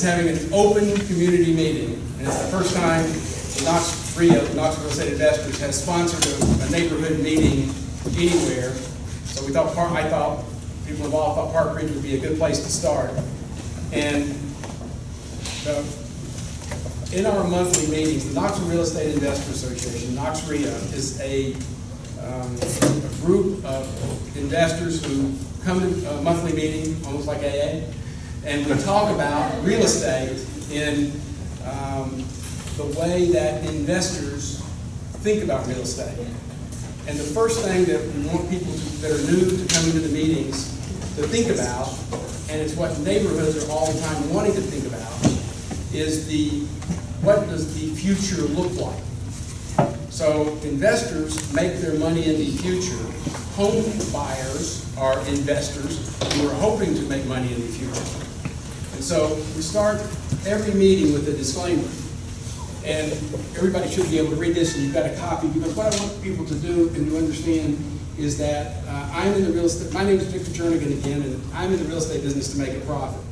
is having an open community meeting. And it's the first time Knox, RIA, Knoxville State Investors, has sponsored a, a neighborhood meeting anywhere. So we thought, Park- I thought, people involved thought Park Ridge would be a good place to start. And the in our monthly meetings, the Knoxville Real Estate Investor Association, Knox RIA, is a, um, a group of investors who come to a monthly meeting, almost like AA, and we talk about real estate in um, the way that investors think about real estate. And the first thing that we want people to, that are new to coming to the meetings to think about, and it's what neighborhoods are all the time wanting to think about, is the, what does the future look like? So investors make their money in the future. Home buyers are investors who are hoping to make money in the future. And so we start every meeting with a disclaimer. And everybody should be able to read this, and you've got a copy, because what I want people to do and to understand is that uh, I'm in the real estate, my name is Victor Jernigan again, and I'm in the real estate business to make a profit.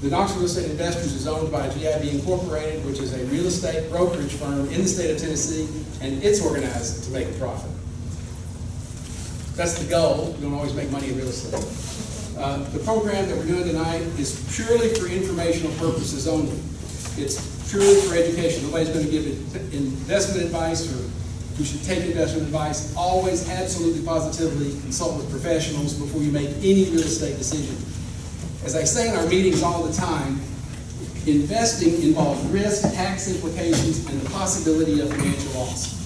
The Knoxville Real Estate Investors is owned by GIB Incorporated, which is a real estate brokerage firm in the state of Tennessee, and it's organized to make a profit. That's the goal. You don't always make money in real estate. Uh, the program that we're doing tonight is purely for informational purposes only. It's purely for education. Nobody's going to give investment advice or who should take investment advice. Always absolutely positively consult with professionals before you make any real estate decision. As I say in our meetings all the time, investing involves risk, tax implications, and the possibility of financial loss.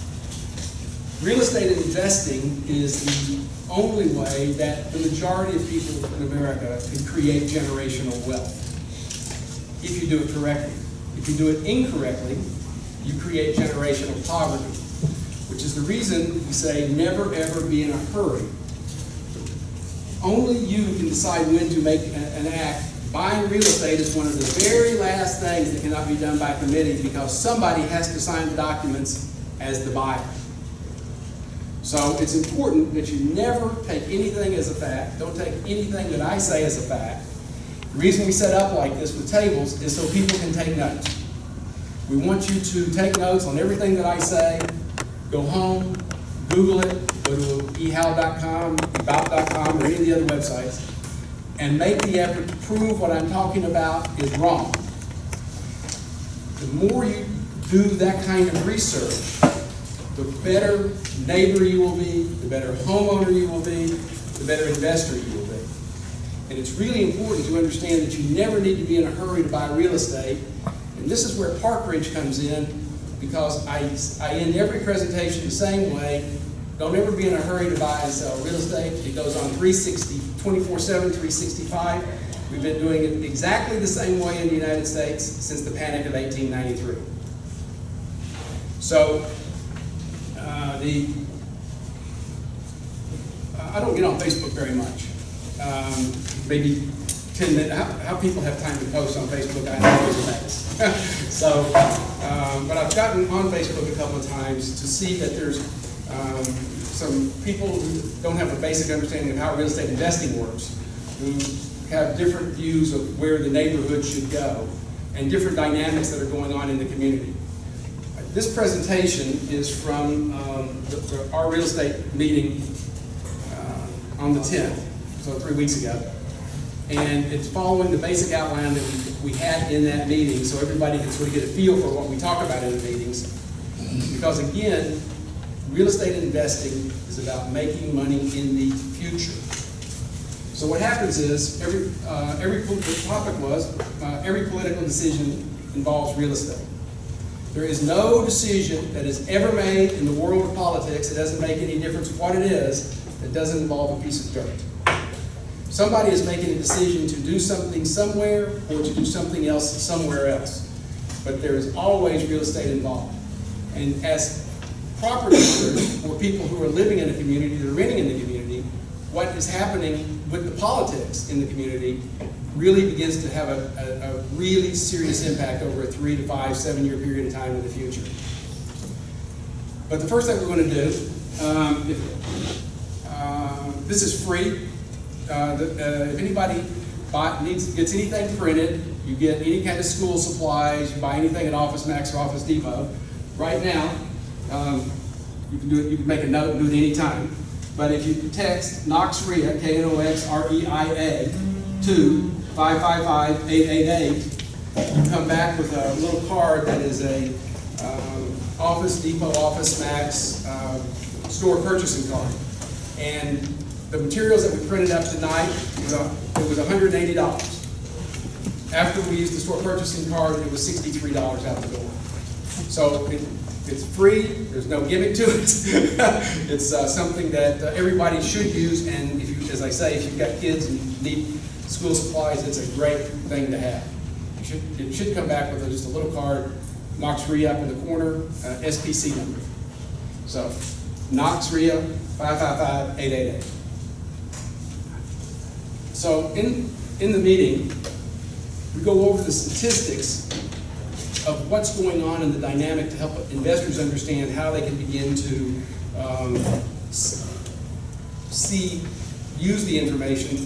Real estate investing is the only way that the majority of people in America can create generational wealth. If you do it correctly. If you do it incorrectly, you create generational poverty, which is the reason we say never ever be in a hurry. Only you can decide when to make an act. Buying real estate is one of the very last things that cannot be done by committee because somebody has to sign the documents as the buyer. So it's important that you never take anything as a fact. Don't take anything that I say as a fact. The reason we set up like this with tables is so people can take notes. We want you to take notes on everything that I say. Go home, Google it, go to ehow.com, about.com, or any of the other websites, and make the effort to prove what I'm talking about is wrong. The more you do that kind of research, the better neighbor you will be, the better homeowner you will be, the better investor you will be. And it's really important to understand that you never need to be in a hurry to buy real estate. And this is where Park Ridge comes in because I, I end every presentation the same way. Don't ever be in a hurry to buy and sell real estate. It goes on 360, 24-7, 365. We've been doing it exactly the same way in the United States since the panic of 1893. So uh, the I don't get on Facebook very much. Um, maybe 10 minutes. How, how, people have time to post on Facebook, I know is amazed. so, um, but I've gotten on Facebook a couple of times to see that there's um, some people who don't have a basic understanding of how real estate investing works, who have different views of where the neighborhood should go, and different dynamics that are going on in the community. This presentation is from um, the, the, our real estate meeting uh, on the 10th, so three weeks ago. And it's following the basic outline that we, we had in that meeting so everybody can sort of get a feel for what we talk about in the meetings. Because again, real estate investing is about making money in the future. So what happens is, every, uh, every the topic was, uh, every political decision involves real estate. There is no decision that is ever made in the world of politics, that doesn't make any difference what it is, that doesn't involve a piece of dirt. Somebody is making a decision to do something somewhere or to do something else somewhere else. But there is always real estate involved. And as property owners or people who are living in a community, that are renting in the community, what is happening with the politics in the community really begins to have a, a, a, really serious impact over a three to five, seven year period of time in the future. But the first thing we're going to do, um, if, uh, this is free. Uh, the- uh, If anybody buy, needs, gets anything printed, you get any kind of school supplies, you buy anything at Office Max or Office Depot, right now, um, you can do it, you can make a note and do it anytime. But if you text KNOXREIA, K-N-O-X-R-E-I-A, to 555-888, you come back with a little card that is a um, Office Depot, Office Max um, store purchasing card. And the materials that we printed up tonight, it was $180. After we used the store purchasing card, it was $63 out the door. So it, it's free, there's no gimmick to it. It's uh, something that uh, everybody should use, and if you, as I say, if you've got kids and need school supplies, it's a great thing to have. You should, it should come back with just a little card, Knox Re up in the corner, uh, SPC number. So, Knox RIA, 555-888. So in, in the meeting, we go over the statistics of what's going on in the dynamic to help investors understand how they can begin to um, see, use the information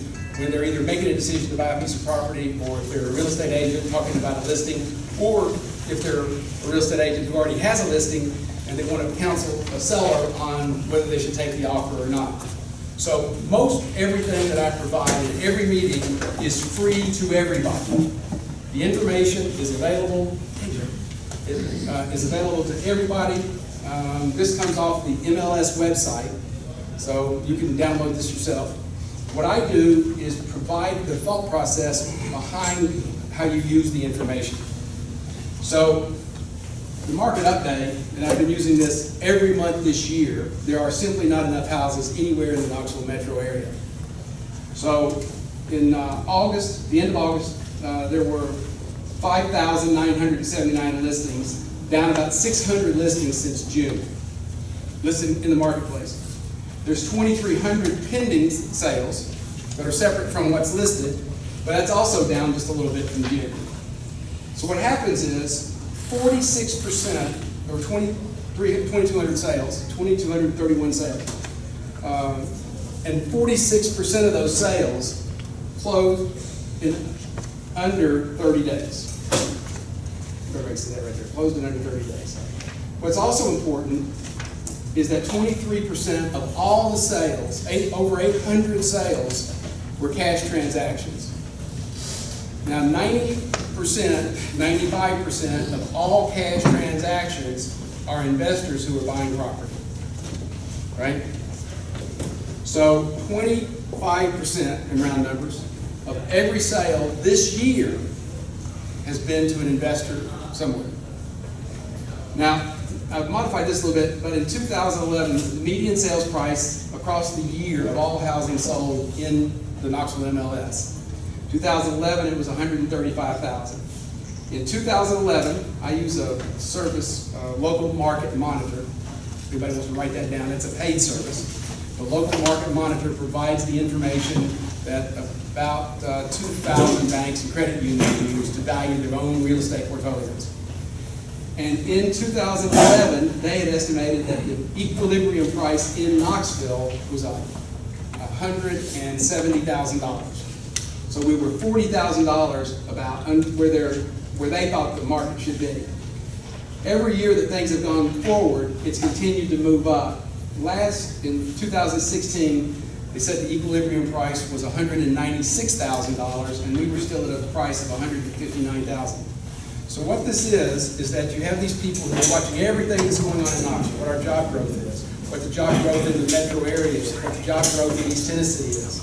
when they're either making a decision to buy a piece of property, or if they're a real estate agent talking about a listing, or if they're a real estate agent who already has a listing and they want to counsel a seller on whether they should take the offer or not. So most everything that I provide in every meeting is free to everybody. The information is available, it, uh, is available to everybody. Um, this comes off the MLS website, so you can download this yourself. What I do is provide the thought process behind how you use the information. So, the market update, and I've been using this every month this year, there are simply not enough houses anywhere in the Knoxville metro area. So, in uh, August, the end of August, uh, there were 5,979 listings, down about 600 listings since June, listed in the marketplace. There's 2,300 pending sales that are separate from what's listed, but that's also down just a little bit from June. So what happens is, forty-six percent, or 23 2,200 sales, 2,231 sales. um, And forty-six percent of those sales close in under thirty days. Everybody see that right there, closed in under thirty days. What's also important is that twenty-three percent of all the sales, eight, over eight hundred sales, were cash transactions. Now, ninety percent, ninety-five percent of all cash transactions are investors who are buying property, right? So twenty-five percent, in round numbers, of every sale this year has been to an investor somewhere. Now, I've modified this a little bit, but in 2011, the median sales price across the year of all housing sold in the Knoxville MLS. 2011, it was 135,000. In 2011, I use a service, Local Market Monitor. Everybody wants to write that down? It's a paid service. The Local Market Monitor provides the information that about uh, 2,000 banks and credit unions use to value their own real estate portfolios. And in 2011, they had estimated that the equilibrium price in Knoxville was a $170,000. So we were $40,000 about where where they thought the market should be. Every year that things have gone forward, it's continued to move up. Last, in 2016, they said the equilibrium price was $196,000, and we were still at a price of $159,000. So what this is, is that you have these people who are watching everything that's going on in Knoxville, what our job growth is, what the job growth in the metro area is, what the job growth in East Tennessee is.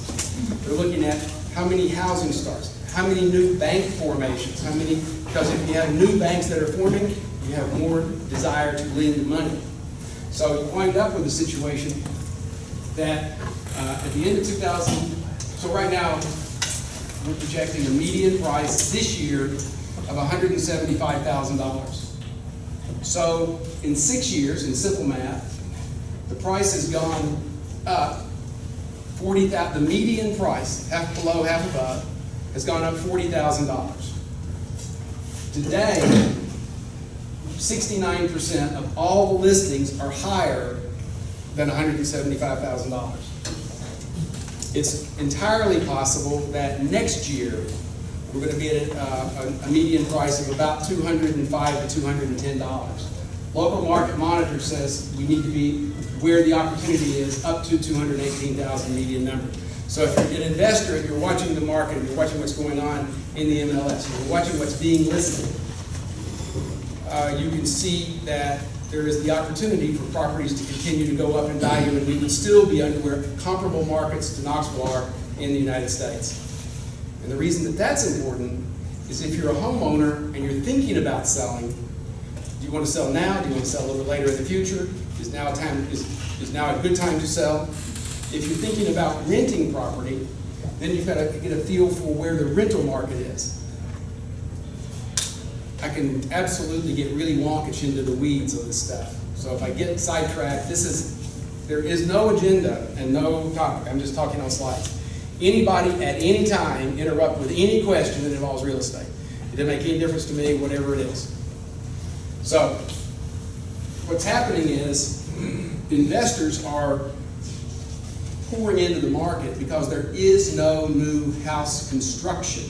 They're looking at how many housing starts, how many new bank formations, how many, because if you have new banks that are forming, you have more desire to lend money. So you wind up with a situation that uh, at the end of 2000, so right now, we're projecting a median price this year of $175,000. So in six years, in simple math, the price has gone up 40,000, the median price, half below, half above, has gone up $40,000. Today, 69% of all listings are higher than $175,000. It's entirely possible that next year, we're gonna be at uh, a, a median price of about two hundred and five to two hundred and ten dollars. Local market monitor says we need to be where the opportunity is, up to two hundred and eighteen thousand median number. So if you're an investor and you're watching the market, and you're watching what's going on in the MLS, you're watching what's being listed, uh, you can see that there is the opportunity for properties to continue to go up in value, and we would still be under where comparable markets to Knoxville are in the United States. And the reason that that's important is if you're a homeowner and you're thinking about selling, do you want to sell now? Do you want to sell a little bit later in the future? Is now a time, is, is now a good time to sell? If you're thinking about renting property, then you've got to get a feel for where the rental market is. I can absolutely get really wonkish into the weeds of this stuff. So if I get sidetracked, this is, there is no agenda and no topic. I'm just talking on slides. Anybody at any time interrupt with any question that involves real estate. It doesn't make any difference to me, whatever it is. So, what's happening is investors are pouring into the market because there is no new house construction.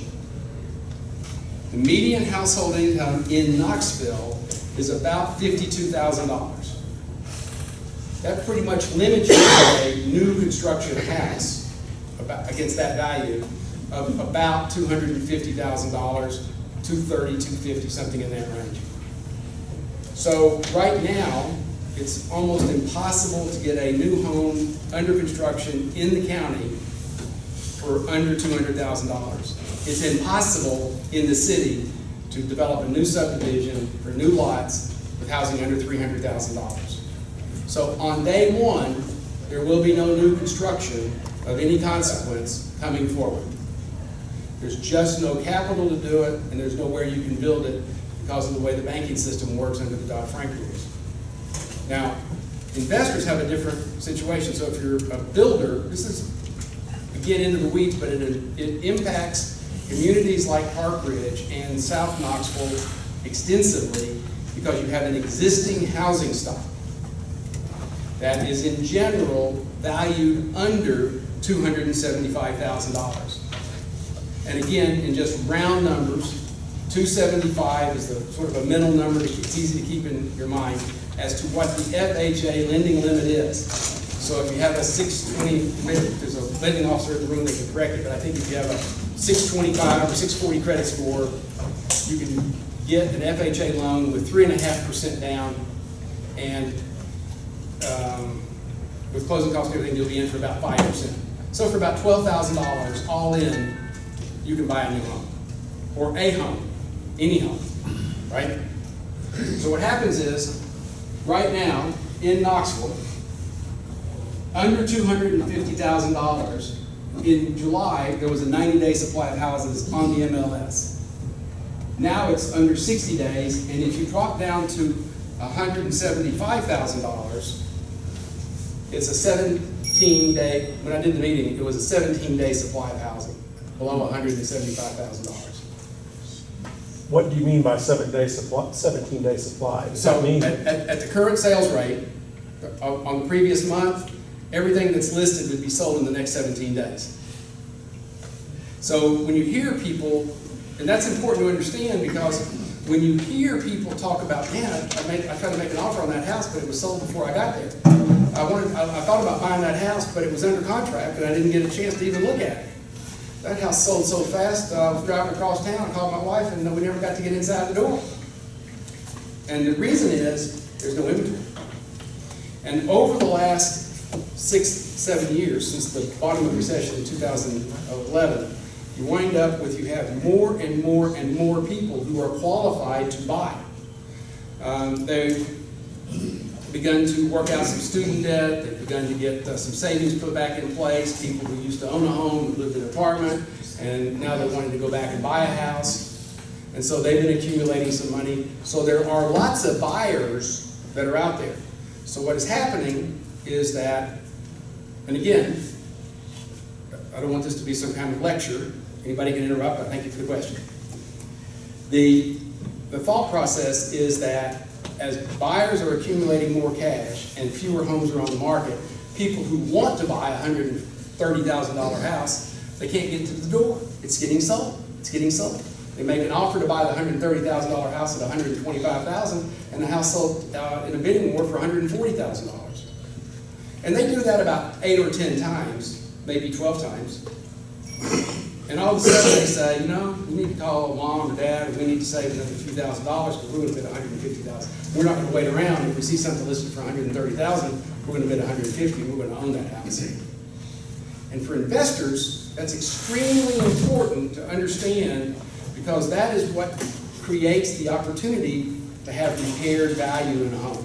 The median household income in Knoxville is about fifty-two thousand dollars. That pretty much limits you to a new construction house against that value of about two hundred and fifty thousand dollars, two thirty, two fifty, something in that range. So right now, it's almost impossible to get a new home under construction in the county for under two hundred thousand dollars. It's impossible in the city to develop a new subdivision for new lots with housing under three hundred thousand dollars. So on day one, there will be no new construction of any consequence coming forward. There's just no capital to do it, and there's nowhere you can build it because of the way the banking system works under the Dodd-Frank rules. Now, investors have a different situation, so if you're a builder, this is, get into the weeds, but it, it impacts communities like Park Ridge and South Knoxville extensively because you have an existing housing stock that is in general valued under $275,000. And again, in just round numbers, 275 is the sort of a mental number that it's easy to keep in your mind as to what the FHA lending limit is. So if you have a 620, maybe there's a lending officer in the room that can correct it, but I think if you have a 625 or 640 credit score, you can get an FHA loan with three and a half percent down, and um, with closing costs and everything, you'll be in for about five percent. So for about twelve thousand dollars, all in, you can buy a new home, or a home, any home, right? So what happens is, right now, in Knoxville, under two hundred and fifty thousand dollars, in July, there was a ninety-day supply of houses on the MLS. Now it's under sixty days, and if you drop down to hundred and seventy-five thousand dollars, it's a seventeen-day, when I did the meeting, it was a seventeen-day supply of housing, below hundred and seventy-five thousand dollars. What do you mean by seven day supply, seventeen day supply? Does So that mean, at, at, at the current sales rate, uh, on, on the previous month, everything that's listed would be sold in the next seventeen days. So when you hear people, and that's important to understand because when you hear people talk about, man, I, I made, I tried to make an offer on that house, but it was sold before I got there. I wanted, I, I thought about buying that house, but it was under contract and I didn't get a chance to even look at it. That house sold so fast, uh, I was driving across town, and called my wife, and we never got to get inside the door. And the reason is, there's no inventory. And over the last six, seven years, since the bottom of the recession in 2011, you wind up with, you have more and more and more people who are qualified to buy. Um, they've begun to work out some student debt, they've begun to get uh, some savings put back in place, people who used to own a home, lived in an apartment, and now they're wanting to go back and buy a house. And so they've been accumulating some money. So there are lots of buyers that are out there. So what is happening is that, and again, I don't want this to be some kind of lecture. Anybody can interrupt, but thank you for the question. The, the thought process is that as buyers are accumulating more cash and fewer homes are on the market, people who want to buy a hundred and thirty thousand dollar house, they can't get to the door. It's getting sold, it's getting sold. They make an offer to buy the hundred and thirty thousand dollar house at 125,000, and the house sold, uh, in a bidding war for hundred and they do that about eight or ten times, maybe twelve times. And all of a sudden they say, you know, we need to call mom or dad, and we need to save another few thousand dollars, because a hundred and fifty thousand. We're not gonna wait around, if we see something listed for a hundred and thirty thousand, we're gonna bid a hundred and fifty, and we're gonna own that house. And for investors, that's extremely important to understand, because that is what creates the opportunity to have repaired value in a home.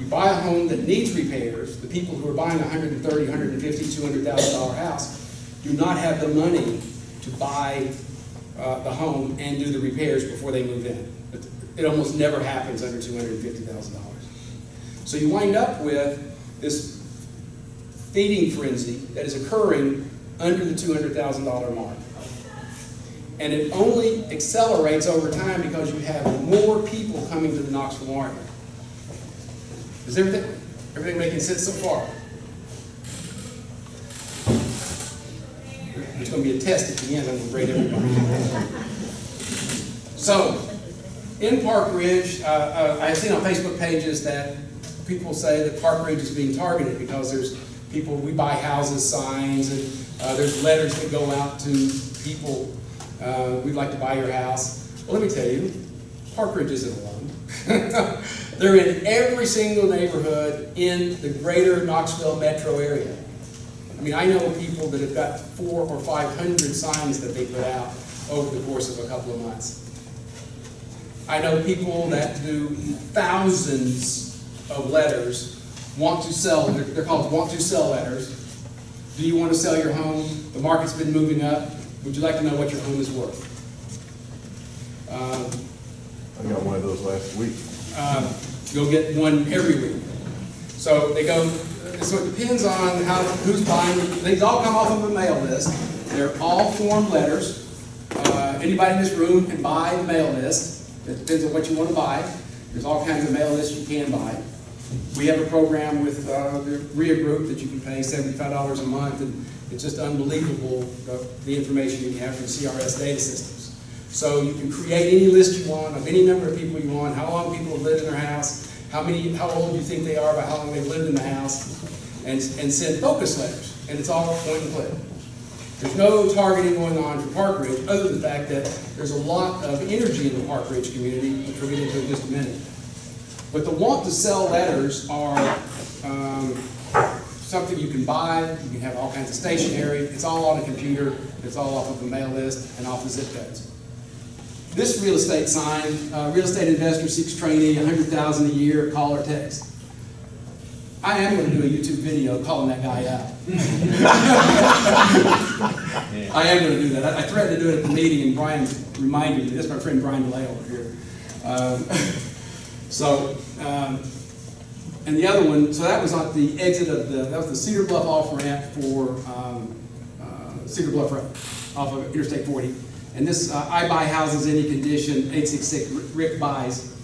You buy a home that needs repairs, the people who are buying a hundred and thirty, hundred and fifty, two hundred thousand dollar house do not have the money to buy uh, the home and do the repairs before they move in. It- almost never happens under two hundred and fifty thousand dollars. So you wind up with this feeding frenzy that is occurring under the two hundred thousand dollar mark. And it only accelerates over time because you have more people coming to the Knoxville market. Is everything, everything making sense so far? There's gonna be a test at the end, I'm gonna grade everybody. So, in Park Ridge, uh, uh, I've seen on Facebook pages that people say that Park Ridge is being targeted because there's people, we buy houses signs, and, uh, there's letters that go out to people, uh, we'd like to buy your house. Well, let me tell you, Park Ridge isn't alone. They're in every single neighborhood in the greater Knoxville metro area. I mean, I know people that have got four or five hundred signs that they put out over the course of a couple of months. I know people that do thousands of letters, want to sell, they're, they're called want to sell letters. Do you want to sell your home? The market's been moving up. Would you like to know what your home is worth? Um, I got one of those last week. uh, you'll get one every week. So they go, so it depends on how, who's buying, these all come off of a mail list. They're all form letters. Uh, Anybody in this room can buy the mail list. It depends on what you want to buy. There's all kinds of mail lists you can buy. We have a program with uh, the RIA Group that you can pay seventy-five dollars a month, and it's just unbelievable, the, the information you have from CRS data systems. So you can create any list you want of any number of people you want, how long people have lived in their house, how many, how old you think they are by how long they've lived in the house, and, and send focus letters, and it's all point and click. There's no targeting going on for Park Ridge, other than the fact that there's a lot of energy in the Park Ridge community, which we'll get into in just a minute. But the want to sell letters are um, something you can buy, you can have all kinds of stationery, it's all on a computer, it's all off of a mail list and off the zip codes. This real estate sign, uh, real estate investor seeks trainee, hundred thousand a year, call or text. I am gonna do a YouTube video calling that guy out. I am gonna do that. I I threatened to do it at the meeting, and Brian reminded me, that's my friend Brian DeLay over here. Um, So, um, and the other one, so that was at the exit of the, that was the Cedar Bluff off ramp for, um, uh, Cedar Bluff Road, off of Interstate forty. And this, uh, I buy houses any condition, eight six six, Rick buys.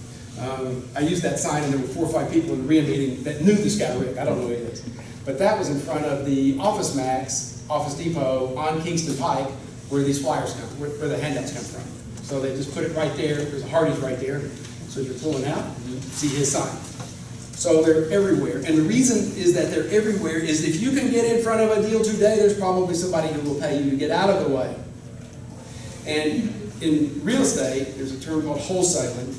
Um, I used that sign and there were four or five people in the RIA meeting that knew this guy Rick, I don't know who he is. But that was in front of the Office Max, Office Depot on Kingston Pike, where these flyers come, where, where the handouts come from. So they just put it right there, there's a Hardee's right there, so you're pulling out, you see his sign. So they're everywhere, and the reason is that they're everywhere is if you can get in front of a deal today, there's probably somebody who will pay you to get out of the way. And in real estate, there's a term called wholesaling,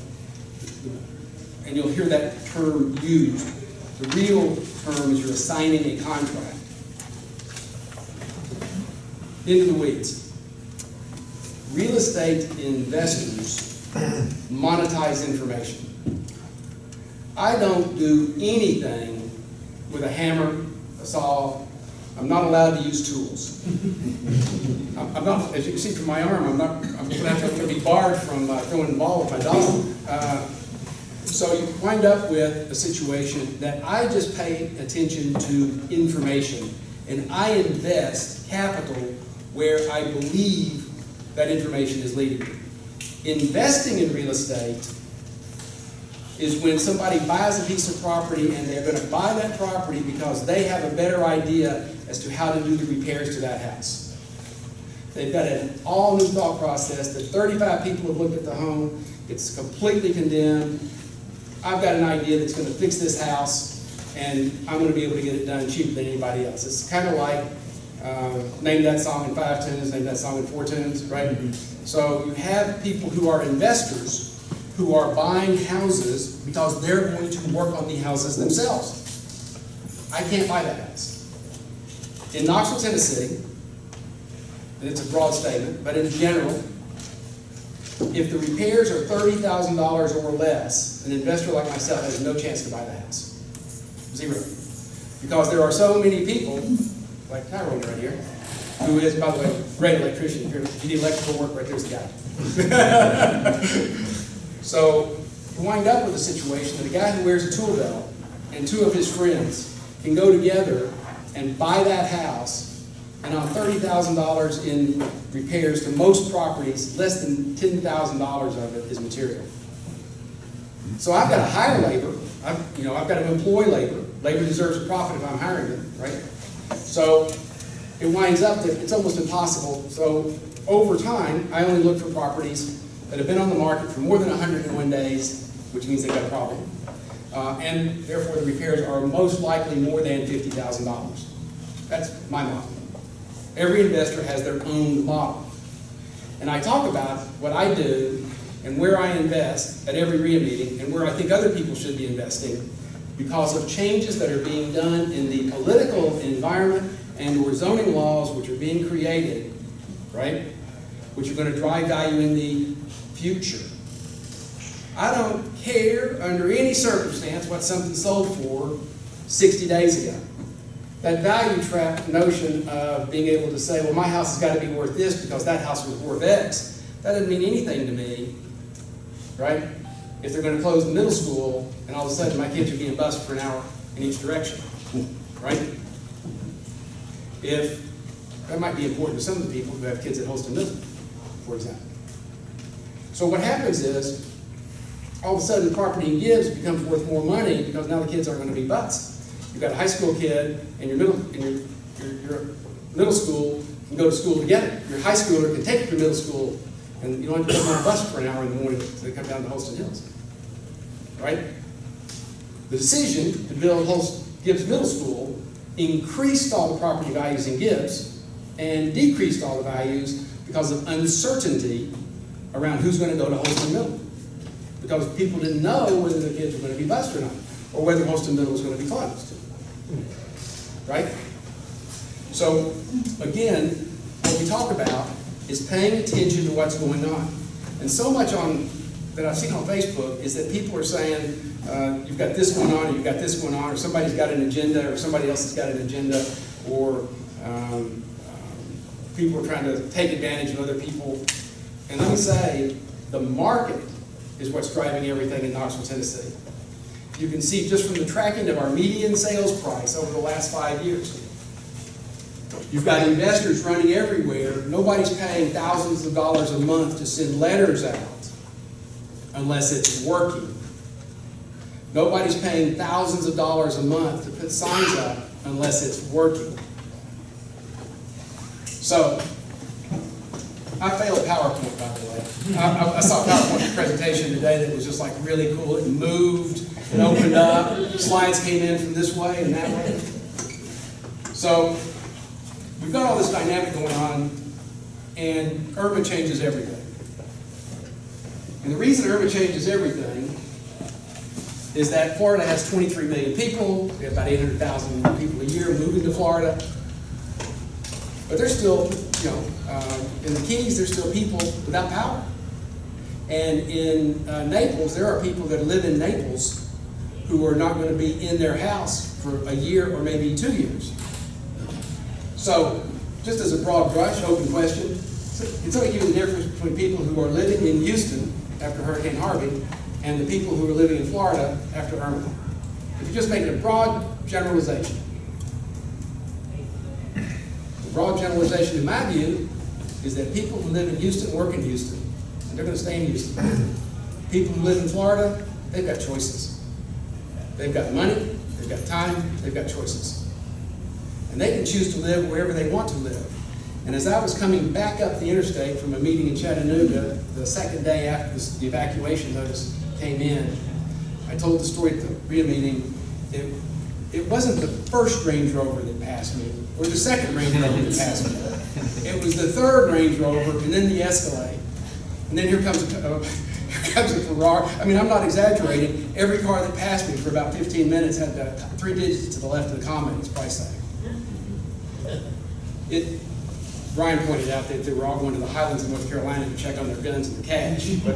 and you'll hear that term used. The real term is you're assigning a contract. Into the weeds. Real estate investors monetize information. I don't do anything with a hammer, a saw. I'm not allowed to use tools. I'm not, as you can see from my arm, I'm not, I'm have to be barred from uh, throwing the ball with my dog. Uh, So you wind up with a situation that I just pay attention to information and I invest capital where I believe that information is leading me. Investing in real estate is when somebody buys a piece of property and they're gonna buy that property because they have a better idea as to how to do the repairs to that house. They've got an all-new thought process, that thirty-five people have looked at the home, it's completely condemned. I've got an idea that's gonna fix this house, and I'm gonna be able to get it done cheaper than anybody else. It's kinda like, uh, name that song in five tunes, name that song in four tunes, right? So you have people who are investors, who are buying houses because they're going to work on the houses themselves. I can't buy that house. In Knoxville, Tennessee, and it's a broad statement, but in general, if the repairs are thirty thousand dollars or less, an investor like myself has no chance to buy the house. Zero. Because there are so many people, like Tyrone right here, who is, by the way, great electrician. If you need electrical work, right there's the guy. So you wind up with a situation that a guy who wears a tool belt and two of his friends can go together and buy that house, and on thirty thousand dollars in repairs to most properties, less than ten thousand dollars of it is material. So I've got to hire labor, I've, you know, I've got to employ labor. Labor deserves a profit if I'm hiring them, right? So it winds up that it's almost impossible. So over time, I only look for properties that have been on the market for more than hundred and one days, which means they've got a problem. Uh, and therefore the repairs are most likely more than fifty thousand dollars. That's my model. Every investor has their own model. And I talk about what I do and where I invest at every RIA meeting and where I think other people should be investing because of changes that are being done in the political environment and or zoning laws which are being created, right? Which are gonna drive value in the future. I don't care under any circumstance what something sold for sixty days ago. That value trap notion of being able to say, well, my house has got to be worth this because that house was worth X, that doesn't mean anything to me, right? If they're gonna close the middle school and all of a sudden my kids are being bused for an hour in each direction, right? If, that might be important to some of the people who have kids at Holston Middle, for example. So what happens is, all of a sudden, the property in Gibbs becomes worth more money because now the kids aren't gonna be bused. You've got a high school kid and your middle, and your, your, your middle school can go to school together. Your high schooler can take you to middle school and you don't have to put on a bus for an hour in the morning to come down to Holston Hills. Right? The decision to build Holst, Gibbs Middle School increased all the property values in Gibbs and decreased all the values because of uncertainty around who's gonna go to Holston Middle. Because people didn't know whether their kids were gonna be bused or not, or whether Holston Middle was gonna be closed. Right? So, again, what we talk about is paying attention to what's going on. And so much on, that I've seen on Facebook is that people are saying, uh, you've got this going on, or you've got this going on, or somebody's got an agenda, or somebody else has got an agenda, or um, um, people are trying to take advantage of other people. And let me say, the market is what's driving everything in Knoxville, Tennessee. You can see just from the tracking of our median sales price over the last five years. You've got investors running everywhere. Nobody's paying thousands of dollars a month to send letters out unless it's working. Nobody's paying thousands of dollars a month to put signs up unless it's working. So, I failed PowerPoint, by the way. I, I- saw a PowerPoint presentation today that was just like really cool. It moved, it opened up, slides came in from this way and that way. So, we've got all this dynamic going on, and Irma changes everything. And the reason Irma changes everything is that Florida has 23 million people, we have about 800,000 people a year moving to Florida. But there's still, you know, uh, in the Keys, there's still people without power. And in uh, Naples, there are people that live in Naples who are not going to be in their house for a year or maybe two years. So, just as a broad brush, open question, it's only give you the difference between people who are living in Houston after Hurricane Harvey and the people who are living in Florida after Irma. If you just make a broad generalization. The broad generalization, in my view, is that people who live in Houston work in Houston, and they're gonna stay in Houston. People who live in Florida, they've got choices. They've got money, they've got time, they've got choices. And they can choose to live wherever they want to live. And as I was coming back up the interstate from a meeting in Chattanooga, the second day after the evacuation notice came in, I told the story at the RIA meeting. It, it wasn't the first Range Rover that passed me, or the second Range Rover that passed me. It was the third Range Rover, and then the Escalade. And then here comes, a- comes a Ferrari. I mean, I'm not exaggerating. Every car that passed me for about 15 minutes had uh, three digits to the left of the comment, its price tag. It, Brian pointed out that they were all going to the Highlands of North Carolina to check on their guns and the cash. But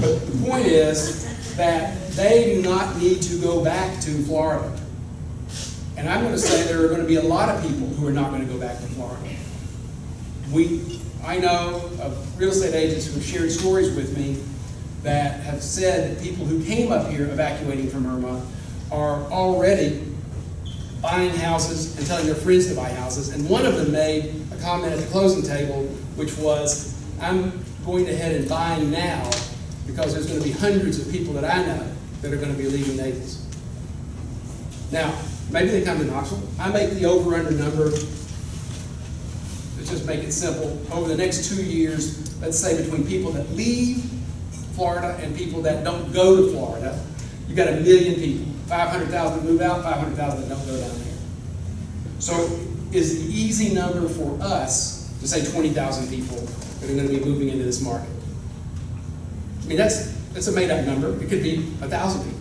but the point is that they do not need to go back to Florida. And I'm going to say there are going to be a lot of people who are not going to go back to Florida. We, I know of real estate agents who have shared stories with me that have said that people who came up here evacuating from Irma are already buying houses and telling their friends to buy houses. And one of them made a comment at the closing table, which was, I'm going ahead and buying now because there's going to be hundreds of people that I know that are going to be leaving Naples. Now, maybe they come to Knoxville. I make the over-under number, let's just make it simple, over the next two years, let's say between people that leave Florida and people that don't go to Florida, you've got a million people. 500,000 move out, 500,000 that don't go down there. So is the easy number for us to say 20,000 people that are going to be moving into this market? I mean, that's, that's a made-up number. It could be 1,000 people.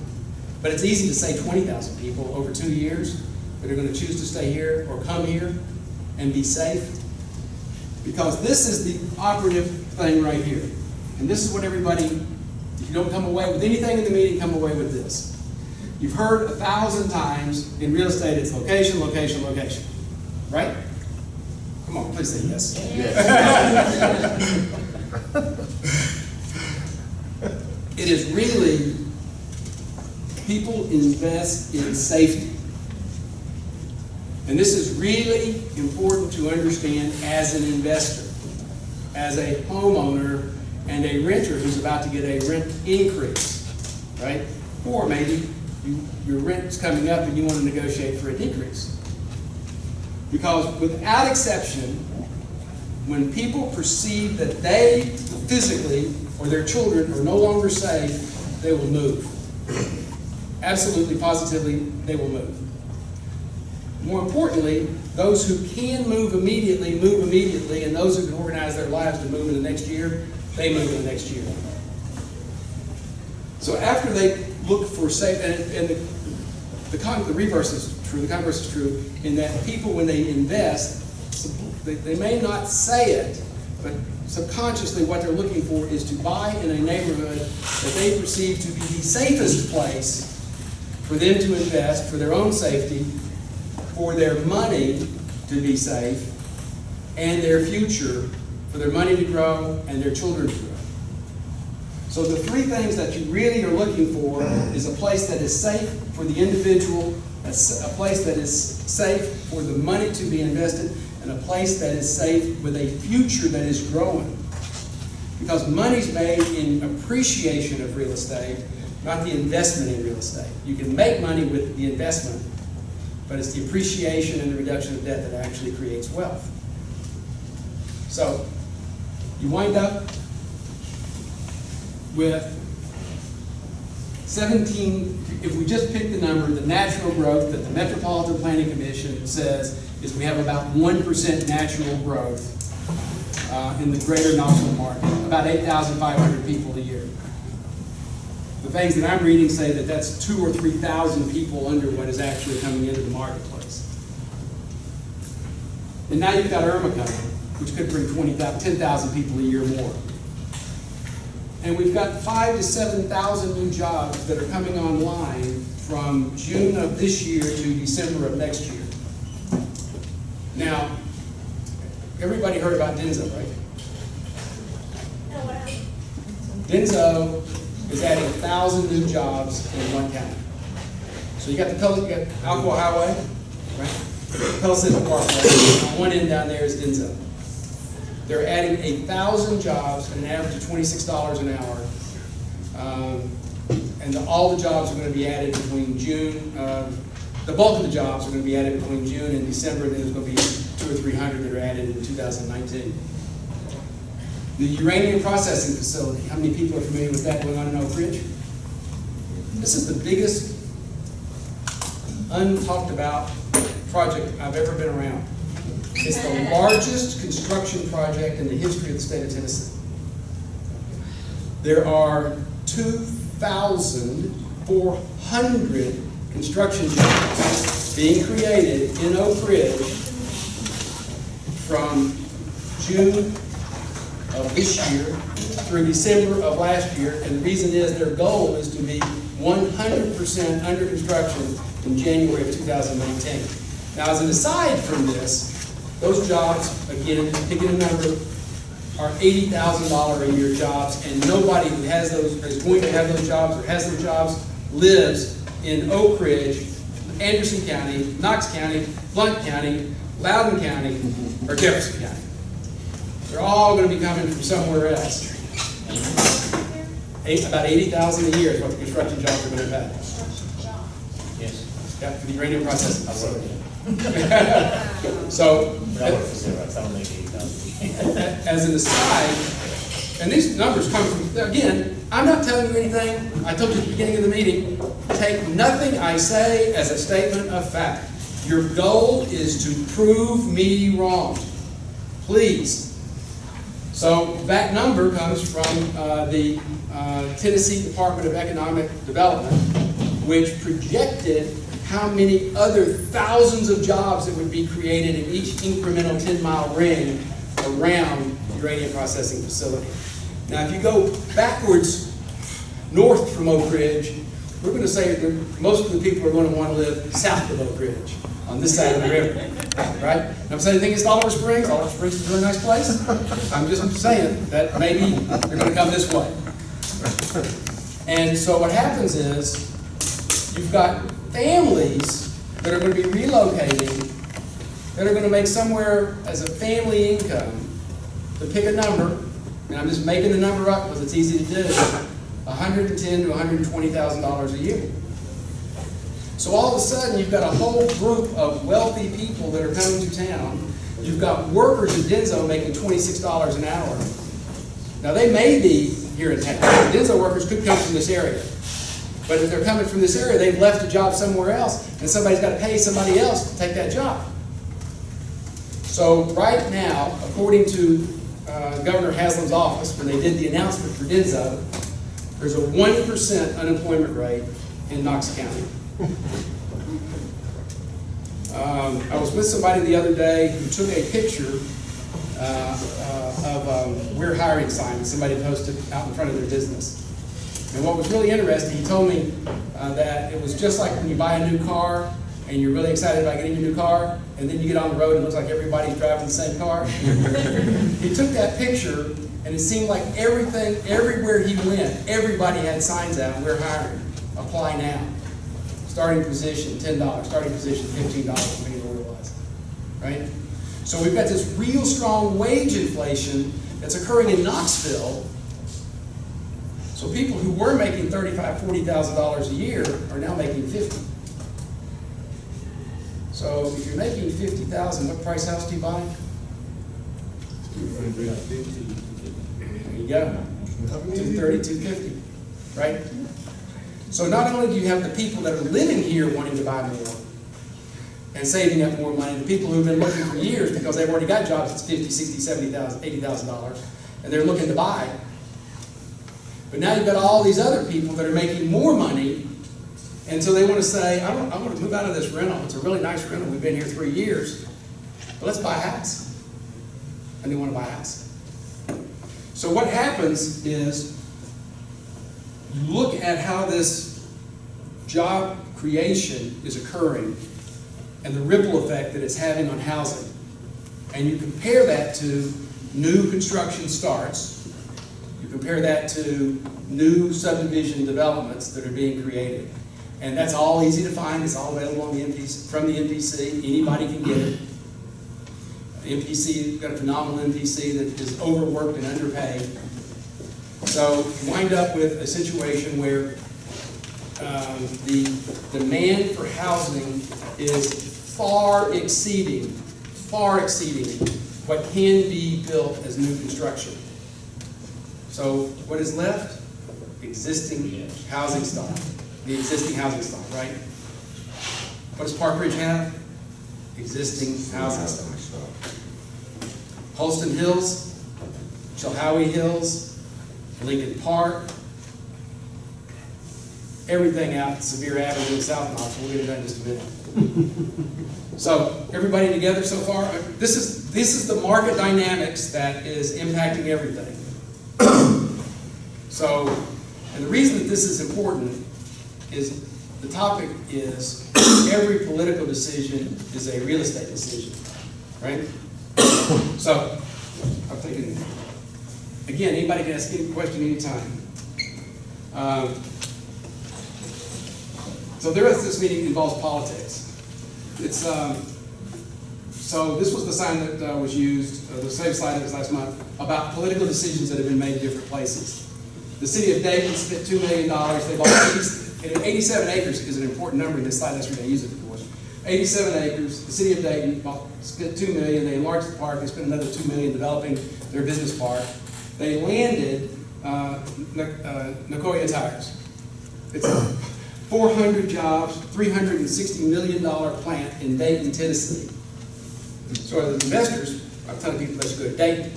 But it's easy to say 20,000 people over two years that are going to choose to stay here or come here and be safe. Because this is the operative thing right here. And this is what everybody, if you don't come away with anything in the meeting, come away with this. You've heard a thousand times in real estate, it's location, location, location. Right? Come on, please say yes. yes. It is really, people invest in safety. And this is really important to understand as an investor, as a homeowner and a renter who's about to get a rent increase, right? Or maybe you, your rent's coming up and you want to negotiate for a decrease. Because without exception, when people perceive that they physically or their children are no longer safe, they will move. Absolutely, positively, they will move. More importantly, those who can move immediately, move immediately, and those who can organize their lives to move in the next year, they move in the next year. So after they look for safe, and, and the, the, con, the reverse is true, the converse is true, in that people, when they invest, they, they may not say it, but subconsciously what they're looking for is to buy in a neighborhood that they perceive to be the safest place for them to invest for their own safety, for their money to be safe, and their future, for their money to grow and their children to grow. So the three things that you really are looking for is a place that is safe for the individual, a, place that is safe for the money to be invested, and a place that is safe with a future that is growing. Because money's made in appreciation of real estate, not the investment in real estate. You can make money with the investment, but it's the appreciation and the reduction of debt that actually creates wealth. So, you wind up with 17, if we just pick the number, the natural growth that the Metropolitan Planning Commission says is we have about 1% natural growth uh, in the greater Knoxville market, about 8,500 people a year. The things that I'm reading say that that's two or 3,000 people under what is actually coming into the marketplace. And now you've got Irma coming, which could bring 20,000, 10,000 people a year more. And we've got five to 7,000 new jobs that are coming online from June of this year to December of next year. Now, everybody heard about Denso, right? Denso is adding 1,000 new jobs in one county. So you got the Pel, you got Alcoa Highway, right? Pellissippi Parkway, on one end down there is Denso. They're adding a thousand jobs at an average of twenty-six dollars an hour. Um, And the- all the jobs are gonna be added between June of the bulk of the jobs are gonna be added between June and December, and there's gonna be two or three hundred that are added in two thousand nineteen. The uranium processing facility, how many people are familiar with that going on in Oak Ridge? This is the biggest untalked about project I've ever been around. It's the largest construction project in the history of the state of Tennessee. There are two thousand four hundred construction jobs being created in Oak Ridge from June of this year through December of last year, and the reason is their goal is to be one hundred percent under construction in January of two thousand nineteen. Now, as an aside from this, those jobs, again, picking a number, are eighty thousand dollar a year jobs, and nobody who has those, is going to have those jobs or has those jobs lives in Oak Ridge, Anderson County, Knox County, Blount County, Loudon County, or Jefferson County. They're all gonna be coming from somewhere else. Eight, about eighty thousand a year is what the construction jobs are gonna pay. Yes. Yeah, the uranium processing facility. So, But I for Xerox, I don't make eighty thousand. as an aside, and these numbers come from, again, I'm not telling you anything, I told you at the beginning of the meeting, take nothing I say as a statement of fact. Your goal is to prove me wrong. Please. So that number comes from uh, the uh, Tennessee Department of Economic Development, which projected how many other thousands of jobs that would be created in each incremental 10-mile ring around the uranium processing facility. Now, if you go backwards north from Oak Ridge, we're going to say that most of the people are going to want to live south of Oak Ridge, on this side of the river, right? And I'm saying anything against Oliver Springs, Oliver Springs is a really nice place. I'm just saying that maybe they're going to come this way. And so what happens is, you've got families that are going to be relocating, that are going to make somewhere as a family income, to pick a number, and I'm just making the number up because it's easy to do, $110,000 to $120,000 a year. So all of a sudden, you've got a whole group of wealthy people that are coming to town. You've got workers in Denso making twenty-six dollars an hour. Now, they may be here in town. Denso workers could come from this area. But if they're coming from this area, they've left a job somewhere else, and somebody's got to pay somebody else to take that job. So right now, according to uh, Governor Haslam's office, when they did the announcement for Denso, there's a one percent unemployment rate in Knox County. Um, I was with somebody the other day who took a picture uh, uh, of um, "We're hiring" sign that somebody posted out in front of their business. And what was really interesting, he told me uh, that it was just like when you buy a new car and you're really excited about getting your new car, and then you get on the road and it looks like everybody's driving the same car. he took that picture, and it seemed like everything, everywhere he went, everybody had signs out, "We're hiring, apply now." Starting position, ten dollars, starting position, fifteen dollars, depending on what it was, right? So we've got this real strong wage inflation that's occurring in Knoxville. So people who were making thirty-five, forty thousand dollars a year are now making fifty. So if you're making fifty thousand, what price house do you buy? There you go. Right? So not only do you have the people that are living here wanting to buy more and saving up more money, the people who've been looking for years because they've already got jobs that's fifty, sixty, seventy thousand, eighty thousand dollars, and they're looking to buy. But now you've got all these other people that are making more money, and so they want to say, I want, I want to move out of this rental. It's a really nice rental. We've been here three years. But let's buy a house. And they want to buy a house. So what happens is you look at how this job creation is occurring and the ripple effect that it's having on housing. And you compare that to new construction starts. You compare that to new subdivision developments that are being created. And that's all easy to find. It's all available on the MPC, from the MPC. Anybody can get it. MPC, got a phenomenal MPC that is overworked and underpaid. So you wind up with a situation where um, the demand for housing is far exceeding, far exceeding what can be built as new construction. So what is left? Existing housing stock, the existing housing stock, right? What does Park Ridge have? Existing housing stock. Holston Hills, Chilhowee Hills, Lincoln Park, everything out Sevier Avenue in South Knox, we'll get it done in just a minute. So, everybody together so far, this is, this is the market dynamics that is impacting everything. So, and the reason that this is important is, the topic is, every political decision is a real estate decision, right? So, I'm thinking, again, anybody can ask any question anytime. Um, So the rest of this meeting involves politics. It's, um, so this was the sign that uh, was used, uh, the same slide was last month, about political decisions that have been made in different places. The city of Dayton spent two million dollars, they bought 80 and eighty-seven acres is an important number in this slide, that's what they use it for. Eighty-seven acres, the city of Dayton spent two million, they enlarged the park, they spent another two million developing their business park. They landed, uh, uh, Nokian Tires. It's a four hundred jobs, three hundred and sixty million dollar plant in Dayton, Tennessee. So the investors, I'm telling people they should go to Dayton,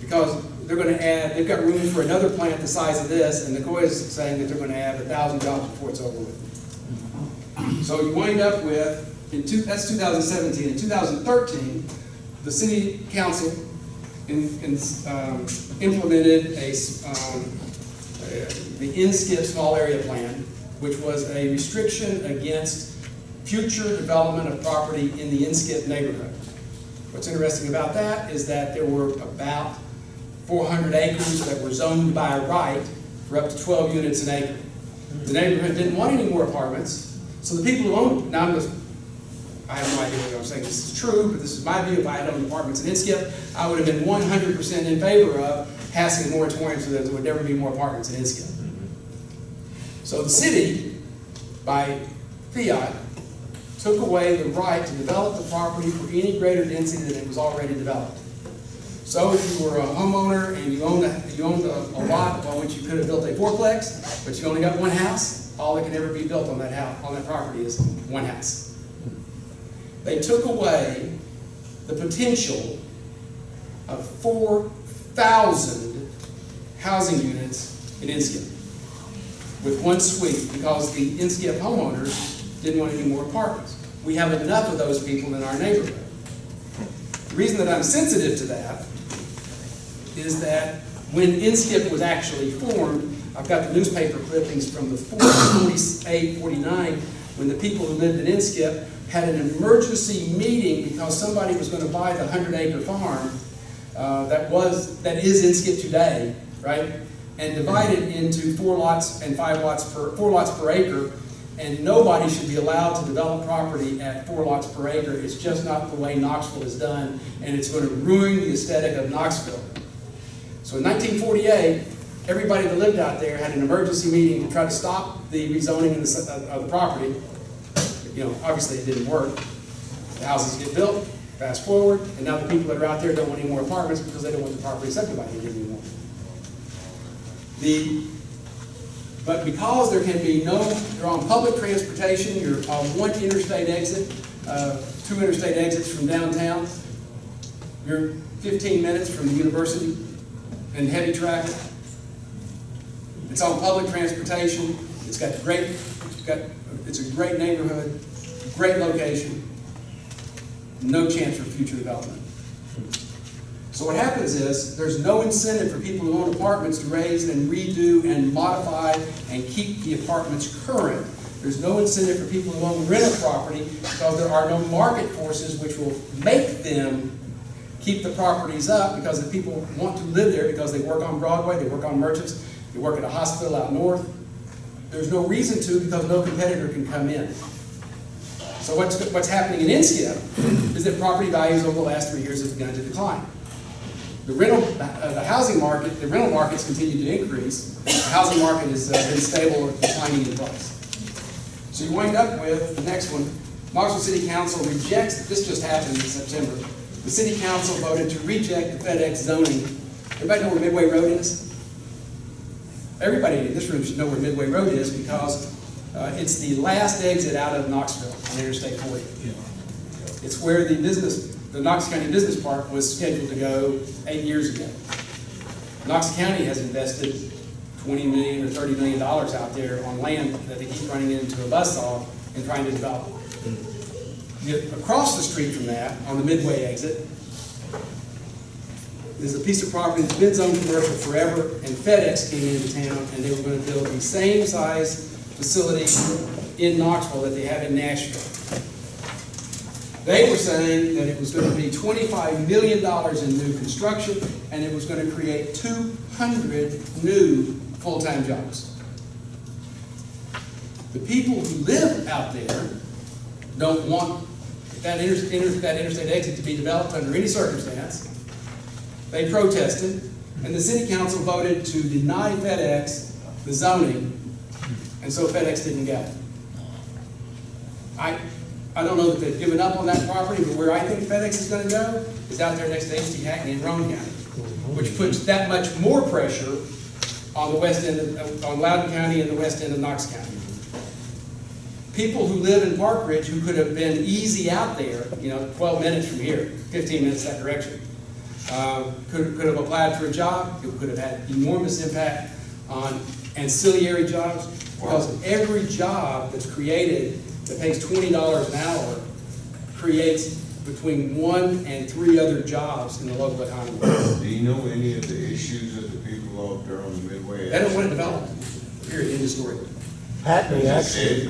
because they're gonna add, they've got room for another plant the size of this, and Nokian is saying that they're gonna add a thousand jobs before it's over with. So you wind up with, in two, that's two thousand seventeen, in two thousand thirteen, the city council in, in, um, implemented a, um, uh, the INSKIP small area plan, which was a restriction against future development of property in the INSKIP neighborhood. What's interesting about that is that there were about four hundred acres that were zoned by right for up to twelve units an acre. The neighborhood didn't want any more apartments, so the people who owned, now I'm just, I have no idea whether I'm saying this is true, but this is my view, if I had owned apartments in Inskip, I would have been one hundred percent in favor of passing a moratorium so that there would never be more apartments in Inskip. So the city, by fiat, took away the right to develop the property for any greater density than it was already developed. So if you were a homeowner and you owned, a- you owned a a lot on which you could have built a fourplex, but you only got one house, all that can ever be built on that house, on that property is one house. They took away the potential of four thousand housing units in Inskip with one sweep, because the Inskip homeowners didn't want any more apartments. We have enough of those people in our neighborhood. The reason that I'm sensitive to that is that when INSKIP was actually formed, I've got the newspaper clippings from the 48, 49, when the people who lived in INSKIP had an emergency meeting because somebody was gonna buy the hundred acre farm uh, that was, that is INSKIP today, right? And divide it into four lots and five lots per, four lots per acre, and nobody should be allowed to develop property at four lots per acre. It's just not the way Knoxville is done, and it's gonna ruin the aesthetic of Knoxville. So in nineteen forty-eight, everybody that lived out there had an emergency meeting to try to stop the rezoning of the, of the property. You know, obviously it didn't work. The houses get built, fast forward, and now the people that are out there don't want any more apartments because they don't want the property subdivided anymore. The, but because there can be no, you're on public transportation, you're on one interstate exit, uh, two interstate exits from downtown, you're fifteen minutes from the university and heavy traffic. It's on public transportation, it's got great, it's got, it's a great neighborhood, great location, no chance for future development. So what happens is, there's no incentive for people who own apartments to raise and redo and modify and keep the apartments current. There's no incentive for people who own rental property because there are no market forces which will make them keep the properties up because the people want to live there because they work on Broadway, they work on Merchants, they work at a hospital out north. There's no reason to because no competitor can come in. So what's, what's happening in Inskip is that property values over the last three years have begun to decline. The rental, uh, the housing market, the rental markets continue to increase. The housing market has uh, been stable or declining in price. So you wind up with, the next one, Knoxville City Council rejects, this just happened in September. The city council voted to reject the FedEx zoning. Everybody know where Midway Road is? Everybody in this room should know where Midway Road is because uh, it's the last exit out of Knoxville on Interstate 40. It's where the business, the Knox County Business Park was scheduled to go eight years ago. Knox County has invested twenty million or thirty million dollars out there on land that they keep running into a buzzsaw and trying to develop. Across the street from that, on the Midway exit, there's a piece of property that's been zoned commercial forever, and FedEx came into town, and they were gonna build the same size facility in Knoxville that they have in Nashville. They were saying that it was gonna be twenty-five million dollars in new construction, and it was gonna create two hundred new full-time jobs. The people who live out there don't want that inter, inter, that interstate exit to be developed under any circumstance. They protested, and the city council voted to deny FedEx the zoning, and so FedEx didn't go. I, I don't know that they've given up on that property, but where I think FedEx is gonna go is out there next to H.T. Hackney in Roane County, which puts that much more pressure on the west end of, on Loudon County and the west end of Knox County. People who live in Park Ridge who could have been easy out there, you know, twelve minutes from here, fifteen minutes that direction, uh, could, could have applied for a job, it could have had enormous impact on ancillary jobs, because every job that's created that pays twenty dollars an hour creates between one and three other jobs in the local economy. Do you know any of the issues that the people out there on the Midway? They don't want to develop, period, end of story. Actually,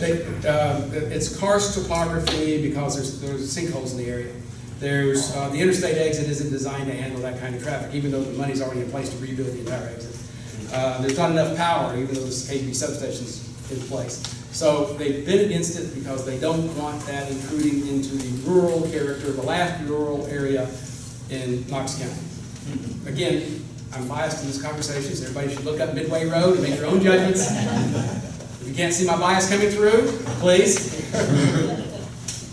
they, um, It's karst topography because there's, there's sinkholes in the area. There's, uh, the interstate exit isn't designed to handle that kind of traffic, even though the money's already in place to rebuild the entire exit. Uh, There's not enough power, even though there's KV substations in place. So they've been against it because they don't want that intruding into the rural character, of the last rural area in Knox County. Again, I'm biased in this conversation, so everybody should look up Midway Road and make your own judgments. You can't see my bias coming through, please.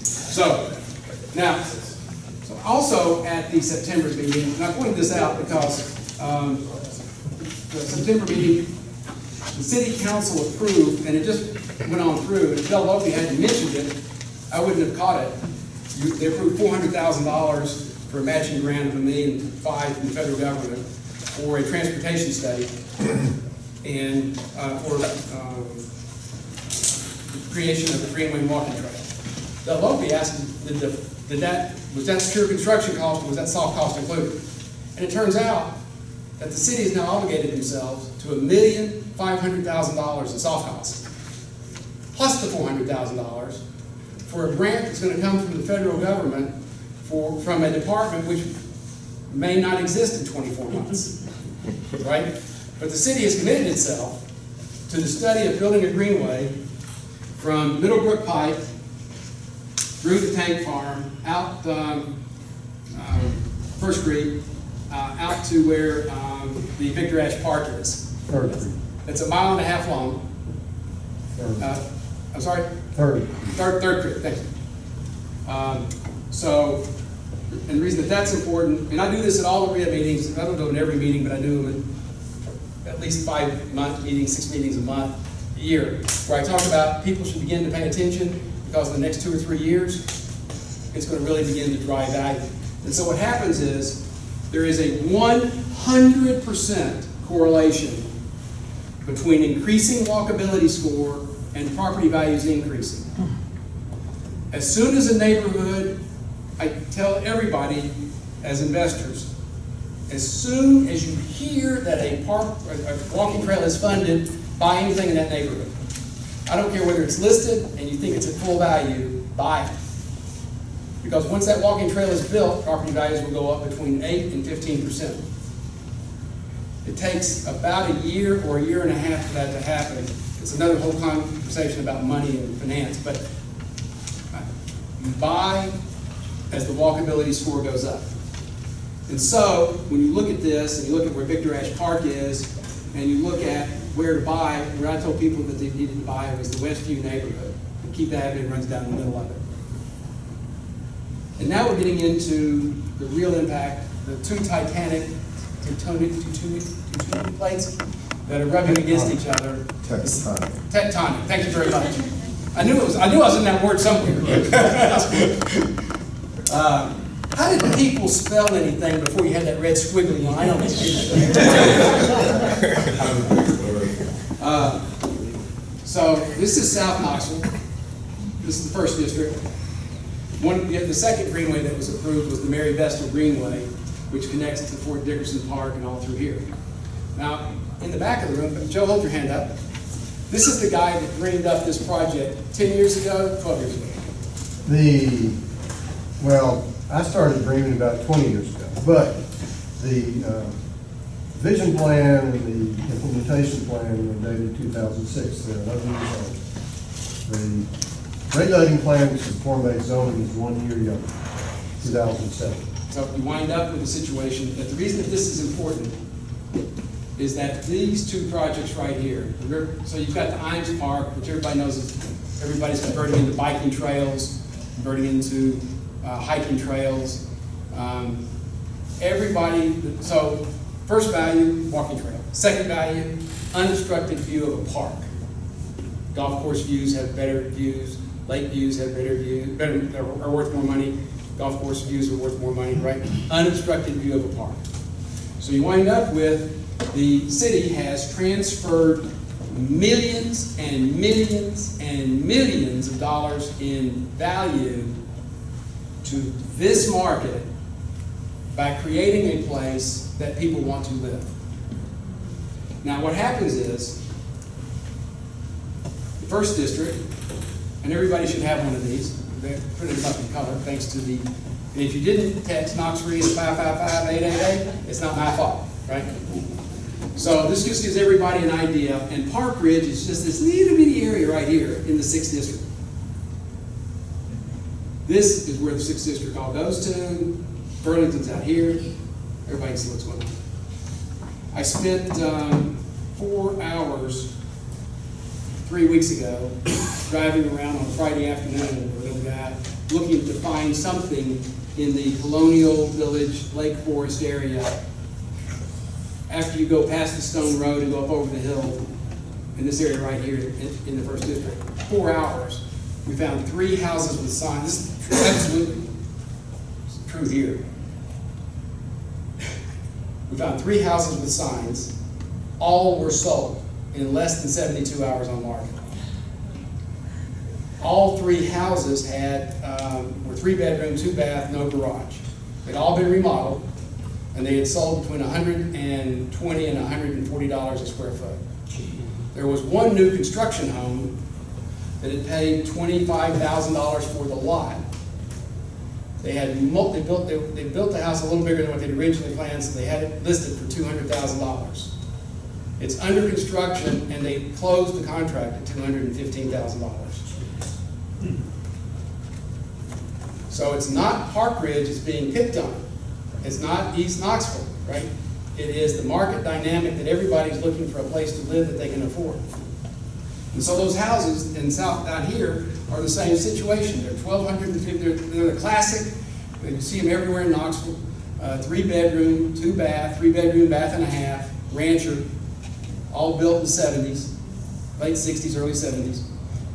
So, now, so also at the September meeting, and I pointed this out because, um, the September meeting, the city council approved, and it just went on through, and if Del Lope hadn't mentioned it, I wouldn't have caught it. You, they approved four hundred thousand dollars for a matching grant of a million five from the federal government for a transportation study and, uh, for, um, creation of the Greenway walking trail. Del Lope asked, did the, did that, was that pure construction cost, or was that soft cost included? And it turns out that the city has now obligated themselves to a million five hundred thousand dollars in soft costs, plus the four hundred thousand dollars for a grant that's gonna come from the federal government for, from a department which may not exist in twenty-four months, right? But the city has committed itself to the study of building a greenway from Middlebrook Pike through the tank farm, out, um, um, First Street, uh, out to where, um, the Victor Ashe Park is. Third It's a mile and a half long. Third, Uh, I'm sorry? Third. Third, third creek, thank you. Um, so, and the reason that that's important, and I do this at all the RIA meetings, I don't do it in every meeting, but I do them at at least five month meetings, six meetings a month, year, where I talk about people should begin to pay attention, because in the next two or three years, it's gonna really begin to drive value. And so what happens is, there is a one hundred percent correlation between increasing walkability score and property values increasing. As soon as a neighborhood, I tell everybody as investors, as soon as you hear that a park, a walking trail is funded, buy anything in that neighborhood. I don't care whether it's listed and you think it's at full value, buy it. Because once that walking trail is built, property values will go up between eight and fifteen percent. It takes about a year or a year and a half for that to happen. It's another whole conversation about money and finance, but you buy as the walkability score goes up. And so, when you look at this, and you look at where Victor Ashe Park is, and you look at where to buy, where I told people that they needed to buy was the Westview neighborhood. And Keep Avenue runs down the middle of it. And now we're getting into the real impact, the two titanic, tectonic, tectonic, tectonic plates that are rubbing against each other. Tectonic. Tectonic, thank you very much. I knew it was, I knew I was in that word somewhere. Uh, How did people spell anything before you had that red squiggly line on it? Uh, So this is South Knoxville. This is the first district. One, yeah, the second greenway that was approved was the Mary Vestal Greenway, which connects to Fort Dickerson Park and all through here. Now, in the back of the room, Joe, hold your hand up. This is the guy that dreamed up this project ten years ago, twelve years ago. The, well, I started dreaming about twenty years ago, but the, uh, vision plan and the implementation plan were dated two thousand six, they're eleven years old. The regulating plan for form-based zoning is one year younger, two thousand seven. So you wind up with a situation that the reason that this is important is that these two projects right here, so you've got the Ijams Park, which everybody knows is, everybody's converting into biking trails, converting into uh, hiking trails. Um, Everybody, so first value, walking trail. Second value, unobstructed view of a park. Golf course views have better views, lake views have better views, better, are worth more money. Golf course views are worth more money, right? Unobstructed view of a park. So you wind up with, the city has transferred millions and millions and millions of dollars in value to this market by creating a place that people want to live. Now, what happens is, the first district, and everybody should have one of these, they're printed up in color, thanks to the, and if you didn't text KNOXREIA at five five five eight eight eight, it's not my fault, right? So this just gives everybody an idea, and Park Ridge is just this little bitty area right here in the sixth district. This is where the sixth district all goes to, Burlington's out here, everybody can see what's going on. I spent, um, four hours three weeks ago, driving around on a Friday afternoon with a guy, looking to find something in the Colonial Village, Lake Forest area. After you go past the Stone Road and go up over the hill, in this area right here in, in the first district, four hours. We found three houses with signs, this here. We found three houses with signs, all were sold in less than seventy-two hours on market. All three houses had, um, were three bedroom, two bath, no garage. They'd all been remodeled, and they had sold between hundred and twenty and hundred and forty dollars a square foot. There was one new construction home that had paid twenty-five thousand dollars for the lot. They had mul, they built, they, they built the house a little bigger than what they'd originally planned, so they had it listed for two hundred thousand dollars. It's under construction, and they closed the contract at two hundred and fifteen thousand dollars. So it's not Park Ridge it's being picked on. It's not East Knoxville, right? It is the market dynamic that everybody's looking for a place to live that they can afford. And so those houses in south, down here, are the same situation. They're twelve hundred and fifty, they're, they're the classic, you see them everywhere in Knoxville. Uh, three bedroom, two bath, three bedroom, bath and a half, rancher, all built in the seventies, late sixties, early seventies.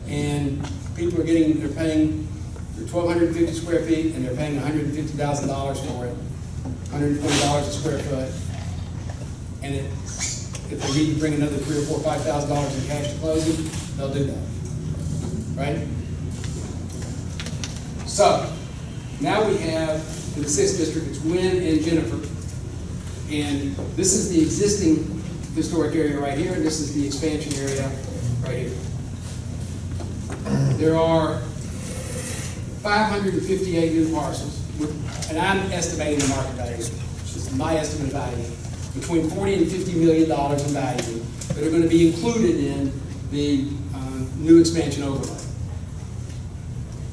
And people are getting, they're paying, they're twelve hundred and fifty square feet, and they're paying hundred and fifty thousand dollars for it, hundred and twenty dollars a square foot. And it, if they need to bring another three or four, five thousand dollars in cash to close it, they'll do that. Right? So, now we have, in the sixth district, it's Wynn and Jennifer. And this is the existing historic area right here, and this is the expansion area right here. There are five hundred and fifty-eight new parcels, with- and I'm estimating the market value, this is my estimate of value, between forty and fifty million dollars in value that are gonna be included in the, uh, new expansion overlay.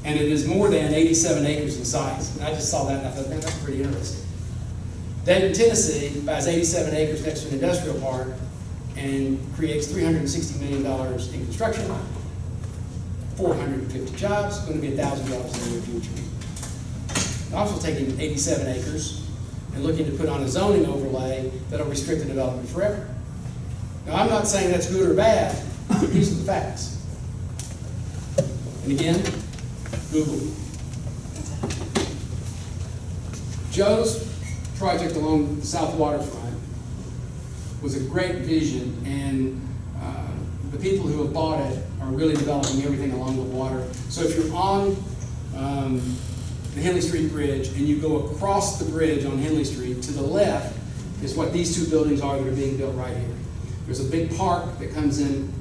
And it is more than eighty-seven acres in size, and I just saw that and I thought, man, that's pretty interesting. Dayton, Tennessee buys eighty-seven acres next to an industrial park, and creates three hundred and sixty million dollars in construction, four hundred and fifty jobs, gonna be thousand jobs in the near future. Also taking eighty-seven acres and looking to put on a zoning overlay that'll restrict the development forever. Now, I'm not saying that's good or bad, these are the facts. And again, Google. Joe's project along the south waterfront was a great vision, and uh, the people who have bought it are really developing everything along the water. So if you're on um, the Henley Street Bridge and you go across the bridge on Henley Street, to the left is what these two buildings are that are being built right here. There's a big park that comes in,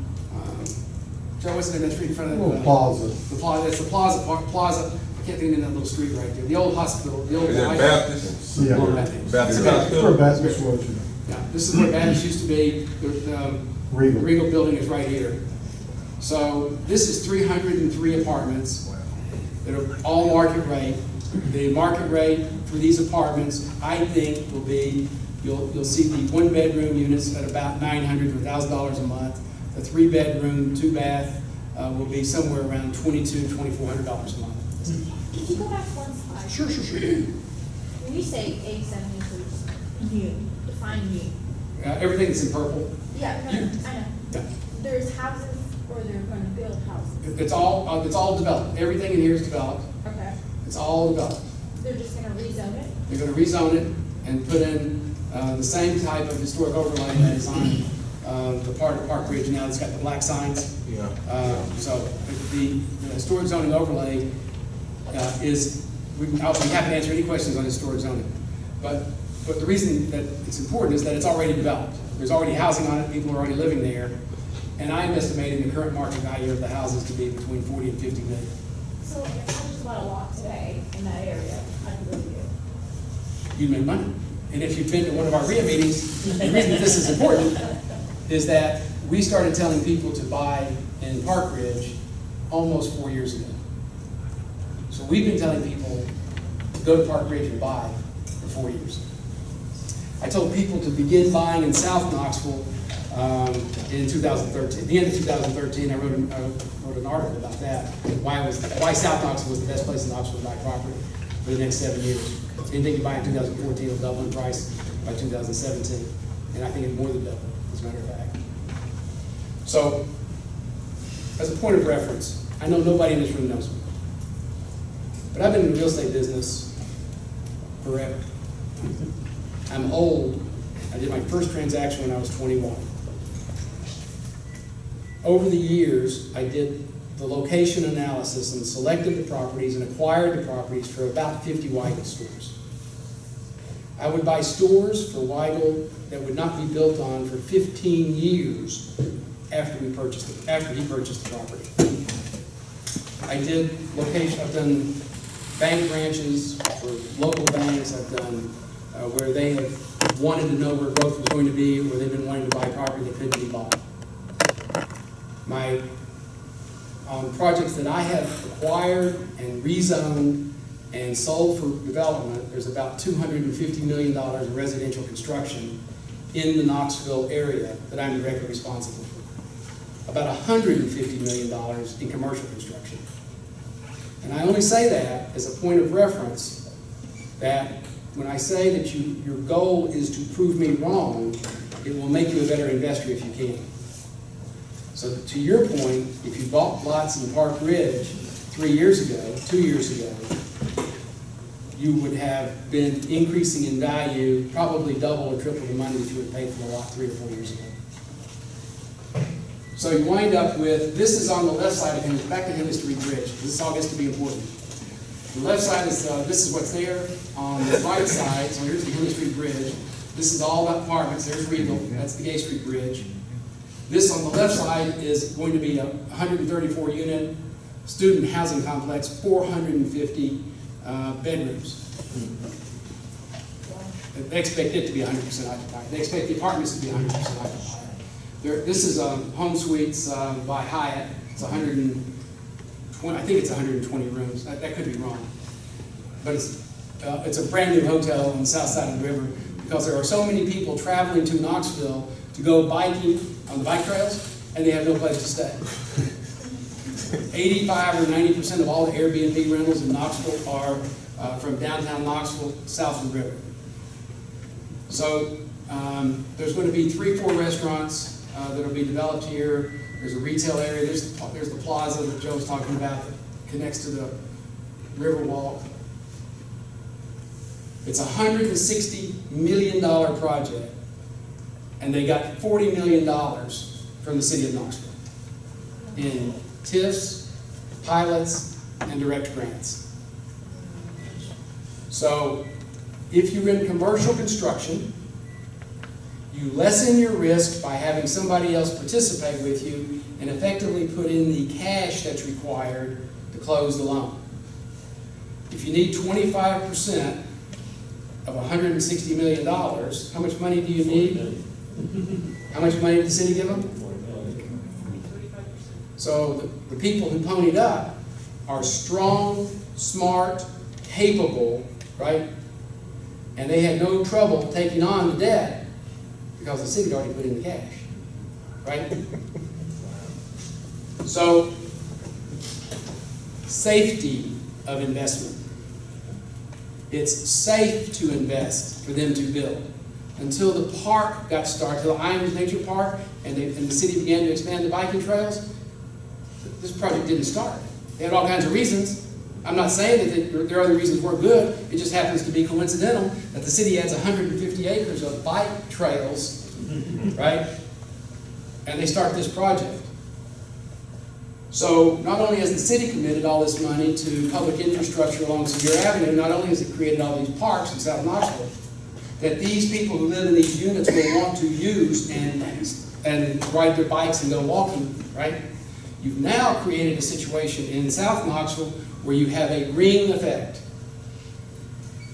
Joe, what's the name of that street in front of? the- Little plaza. The plaza, it's the plaza, park plaza, I can't think of the name of that little street right there, the old hospital, the old. Is that Baptist? Yeah. Baptist. Baptist Where Hospital? Baptist was, you know. Yeah, this is where Baptist used to be, the, um, Regal. Regal building is right here. So this is three hundred and three apartments that are all market rate. The market rate for these apartments, I think, will be, you'll, you'll see the one-bedroom units at about nine hundred to thousand dollars a three-bedroom, two-bath, uh, will be somewhere around twenty-two, twenty-four hundred dollars a month. Can you go back one slide? Sure, sure, sure. When you say eighty-seven acres, new, define new. Uh, everything that's in purple, Yeah, no, You- I know. yeah. There's houses or they're gonna build houses. It's all, uh, it's all developed. Everything in here is developed. Okay. It's all developed. They're just gonna rezone it? They're gonna rezone it and put in, uh, the same type of historic overlay that is on, uh, the part of Park Ridge now, that's got the black signs. Yeah. Uh, so the, the historic zoning overlay, uh, is, we, I'll be happy to answer any questions on historic zoning. But, but the reason that it's important is that it's already developed. There's already housing on it, people are already living there. And I'm estimating the current market value of the houses to be between forty and fifty million. So if I just bought a lot today in that area, I could live here. you make money. And if you've been to one of our RIA meetings, the reason that this is important is that we started telling people to buy in Park Ridge almost four years ago. So we've been telling people to go to Park Ridge and buy for four years. I told people to begin buying in South Knoxville um, in 2013. At The end of 2013, I wrote, an- I wrote an article about that, why was, why South Knoxville was the best place in Knoxville to buy property for the next seven years. Anything you buy in 2014 will double in price by 2017, and I think it more than double, as a matter of fact. So, as a point of reference, I know nobody in this room knows me, but I've been in the real estate business forever. I'm old. I did my first transaction when I was 21. Over the years, I did the location analysis and selected the properties and acquired the properties for about 50 Weigel stores. I would buy stores for Weigel that would not be built on for 15 years after we purchased it, after he purchased the property. I did location, I've done bank branches for local banks, I've done uh, where they have wanted to know where growth was going to be, where they've been wanting to buy property that couldn't be bought. My, um, projects that I have acquired and rezoned and sold for development, there's about two hundred and fifty million dollars in residential construction in the Knoxville area that I'm directly responsible for. About hundred and fifty million dollars in commercial construction. And I only say that as a point of reference, that when I say that you, your goal is to prove me wrong, it will make you a better investor if you can. So to your point, if you bought lots in Park Ridge three years ago, two years ago, you would have been increasing in value, probably double or triple the money that you would pay for the lot three or four years ago. So you wind up with, this is on the left side of Henley, back to Henley Street Bridge, this all gets to be important. The left side is, uh, this is what's there, on the right side, so here's the Henley Street Bridge. This is all about apartments, there's Regal, that's the Gay Street Bridge. This on the left side is going to be a hundred and thirty-four unit student housing complex, four hundred and fifty, uh, bedrooms. They expect it to be hundred percent occupied, they expect the apartments to be hundred percent occupied. There, this is, um, Home Suites, um, by Hyatt, it's hundred and twenty, I think it's hundred and twenty rooms, that, that could be wrong. But it's, uh, it's a brand-new hotel on the south side of the river, because there are so many people traveling to Knoxville to go biking on the bike trails, and they have no place to stay. Eighty-five or ninety percent of all the Airbnb rentals in Knoxville are uh, from downtown Knoxville, south of the river. So, um, there's gonna be three, four restaurants, uh, that'll be developed here. There's a retail area, there's, the- there's the plaza that Joe was talking about that connects to the Riverwalk. It's a hundred and sixty million dollar project, and they got forty million dollars from the city of Knoxville in TIFs, pilots, and direct grants. So, if you're in commercial construction, you lessen your risk by having somebody else participate with you and effectively put in the cash that's required to close the loan. If you need twenty-five percent of hundred and sixty million dollars, how much money do you need? How much money did the city give them? So the, the people who ponied up are strong, smart, capable, right? And they had no trouble taking on the debt because the city had already put in the cash, right? So, safety of investment. It's safe to invest for them to build. Until the park got started, till Ijams Nature Park, and, they, and the city began to expand the biking trails, this project didn't start. They had all kinds of reasons. I'm not saying that there are other reasons weren't good, it just happens to be coincidental that the city adds hundred and fifty acres of bike trails, right? And they start this project. So not only has the city committed all this money to public infrastructure along Sevier Avenue, not only has it created all these parks in South Knoxville, that these people who live in these units will want to use and, and ride their bikes and go walking, right? You've now created a situation in South Knoxville where you have a ring effect.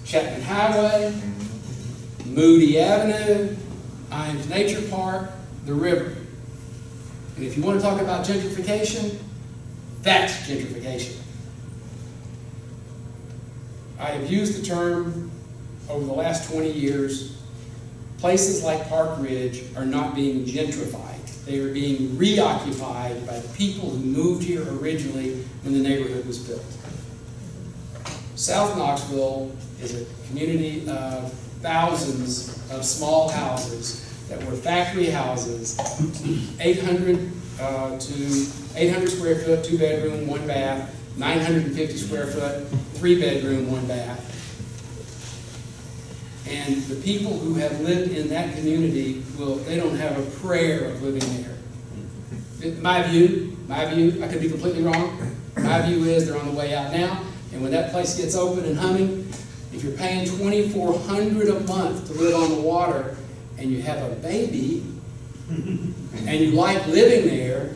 Chapman Highway, Moody Avenue, Ijams Nature Park, the river. And if you want to talk about gentrification, that's gentrification. I have used the term over the last 20 years, places like Park Ridge are not being gentrified. They were being reoccupied by the people who moved here originally when the neighborhood was built. South Knoxville is a community of thousands of small houses that were factory houses, 800 uh, to 800 square foot, two bedroom, one bath, 950 square foot, three bedroom, one bath. And the people who have lived in that community will, they don't have a prayer of living there. My view, my view, I could be completely wrong, my view is they're on the way out now, and when that place gets open and humming, if you're paying twenty-four hundred a month to live on the water, and you have a baby, and you like living there,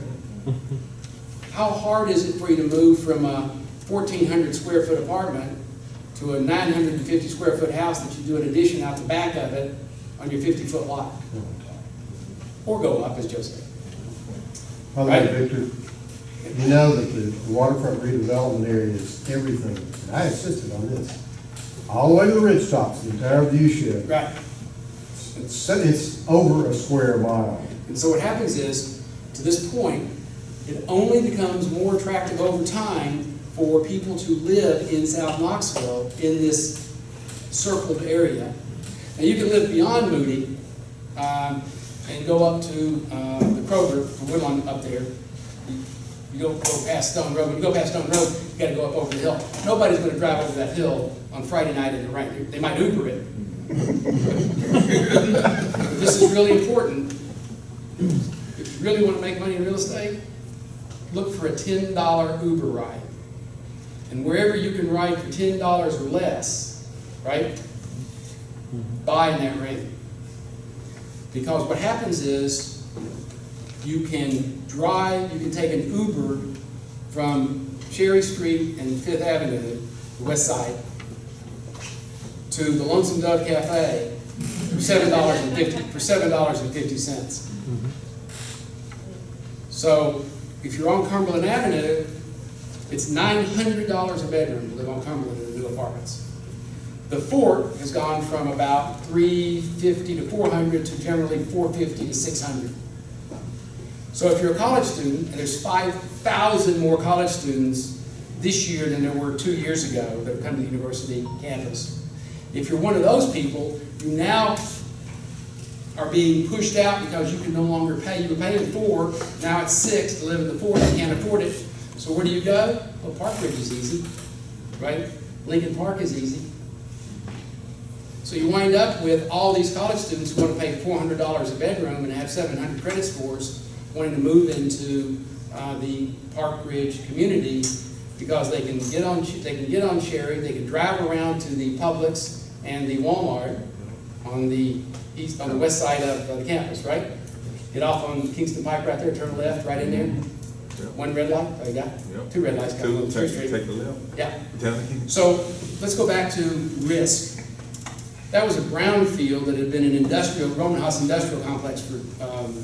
how hard is it for you to move from a fourteen hundred square foot apartment to a nine hundred and fifty square foot house that you do an addition out the back of it on your fifty foot lot? Or go up, as Joe said. By the way, Victor, you know that the waterfront redevelopment area is everything. And I insisted on this. All the way to the ridge tops, the entire view shed. Right. It's, it's over a square mile. And so what happens is, to this point, it only becomes more attractive over time for people to live in South Knoxville in this circled area. Now, you can live beyond Moody, um, and go up to, uh, the Kroger, from Woodlawn up there. You- You go, go past Stone Road, when you go past Stone Road, you gotta go up over the hill. Nobody's gonna drive over that hill on Friday night in the rain, they might Uber it. This is really important. If you really want to make money in real estate, look for a ten dollar Uber ride. And wherever you can ride for ten dollars or less, right? Buy in that rate. Because what happens is, you can drive, you can take an Uber from Cherry Street and Fifth Avenue, the west side, to the Lonesome Dove Cafe for seven dollars and fifty, for seven dollars and fifty cents. Mm-hmm. So, if you're on Cumberland Avenue, it's nine hundred dollars a bedroom to live on Cumberland in the new apartments. The fort has gone from about three fifty to four hundred to generally four fifty to six hundred. So if you're a college student, and there's five thousand more college students this year than there were two years ago that have come to the university campus. If you're one of those people, you now are being pushed out because you can no longer pay. You were paying four, now it's six to live in the fort, you can't afford it. So where do you go? Well, Park Ridge is easy, right? Lincoln Park is easy. So you wind up with all these college students who want to pay four hundred dollars a bedroom and have seven hundred credit scores, wanting to move into uh, the Park Ridge community because they can get on, they can get on Cherry, they can drive around to the Publix and the Walmart on the east, on the west side of the campus, right? Get off on Kingston Pike right there, turn left, right in there. One? Oh, you got? Yep. Two red lights, Two, take, take the left. Yeah. So let's go back to risk. That was a brownfield that had been an industrial, Rohm and Haas industrial complex for um,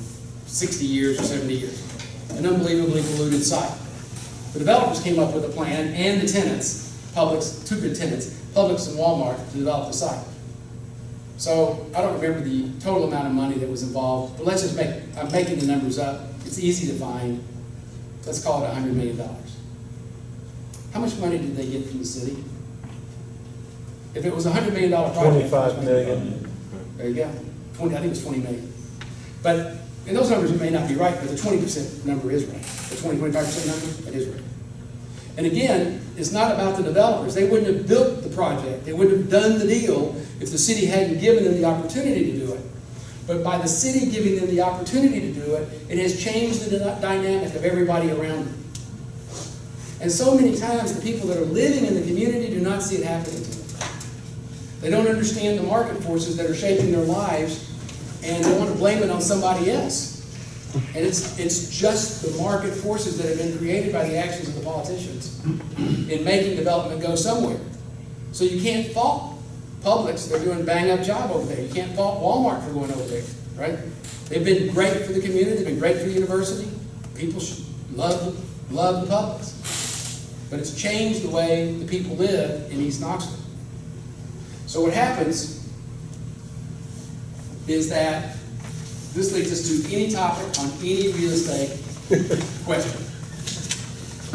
60 years or 70 years. An unbelievably polluted site. The developers came up with a plan and the tenants, Publix, two good tenants, Publix and Walmart, to develop the site. So I don't remember the total amount of money that was involved, but let's just make, I'm making the numbers up. It's easy to find. Let's call it $100 million. How much money did they get from the city? If it was a hundred million dollar project. how much Twenty-five money- million. There you go, twenty, I think it was twenty million. But, and those numbers may not be right, but the twenty percent number is right. The 20, 25 percent number, that is right. And again, it's not about the developers. They wouldn't have built the project, they wouldn't have done the deal if the city hadn't given them the opportunity to do it. But by the city giving them the opportunity to do it, it has changed the dynamic of everybody around them. And so many times, the people that are living in the community do not see it happening. They don't understand the market forces that are shaping their lives, and they want to blame it on somebody else. And it's, it's just the market forces that have been created by the actions of the politicians in making development go somewhere. So you can't fault Publix, they're doing a bang-up job over there. You can't fault Walmart for going over there, right? They've been great for the community, they've been great for the university. People should love, love the Publix. But it's changed the way the people live in East Knoxville. So what happens is that this leads us to any topic on any real estate question.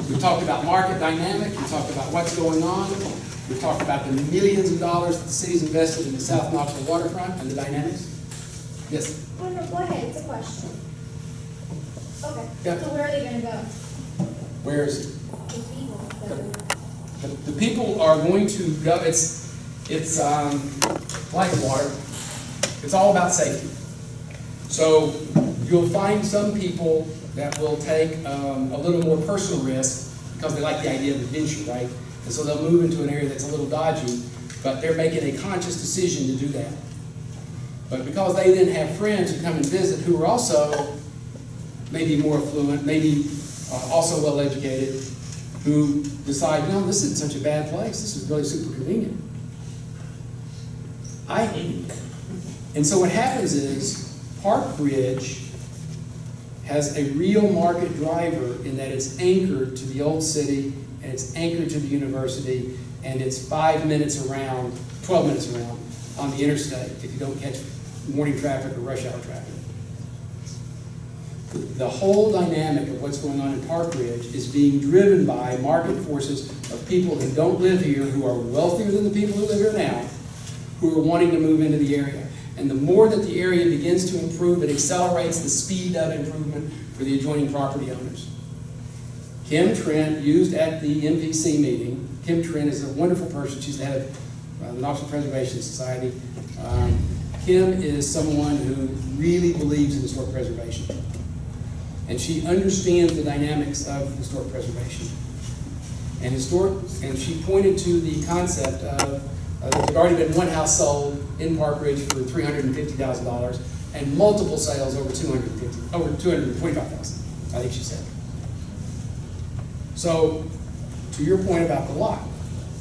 We talked about market dynamic, we talked about what's going on, we talked about the millions of dollars that the city's invested in the South Knoxville waterfront and the dynamics. Yes, Oh, no, go ahead, it's a question. Okay, Yeah. so where are they gonna go? where's, it? The people are- the, the people are going to go, it's, it's, um, like water. It's all about safety. So you'll find some people that will take um, a little more personal risk because they like the idea of adventure, right? And so they'll move into an area that's a little dodgy, but they're making a conscious decision to do that. But because they then have friends who come and visit who are also maybe more affluent, maybe uh, also well-educated, who decide, no, this isn't such a bad place, this is really super convenient. I hate it. And so what happens is, Park Ridge has a real market driver in that it's anchored to the old city, and it's anchored to the university, and it's five minutes around, twelve minutes around on the interstate if you don't catch morning traffic or rush hour traffic. The whole dynamic of what's going on in Park Ridge is being driven by market forces of people who don't live here, who are wealthier than the people who live here now, who are wanting to move into the area. And the more that the area begins to improve, it accelerates the speed of improvement for the adjoining property owners. Kim Trent used at the MPC meeting, Kim Trent is a wonderful person, she's the head of uh, the Knoxville Preservation Society. Um, Kim is someone who really believes in historic preservation. And she understands the dynamics of historic preservation. And historic, and she pointed to the concept of, uh, that there'd already been one house sold in Park Ridge for three hundred and multiple sales over two hundred and fifty, over two hundred and twenty-five thousand, I think she said. So, to your point about the lot,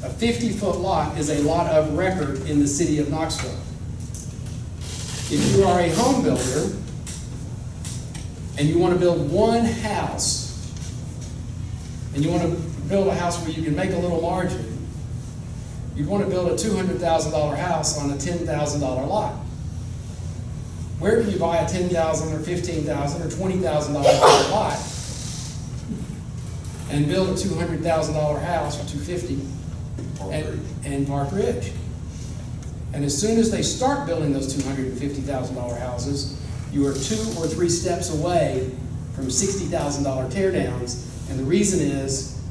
a fifty-foot lot is a lot of record in the city of Knoxville. If you are a home builder, and you want to build one house, and you want to build a house where you can make a little margin, you'd want to build a two hundred thousand dollar house on a ten thousand dollar lot. Where do you buy a 10,000 or 15,000 or twenty thousand dollar lot and build a two hundred thousand dollar house or two fifty and, and Park Ridge? And as soon as they start building those two hundred and fifty thousand dollar houses, you are two or three steps away from sixty thousand dollar tear downs. And the reason is,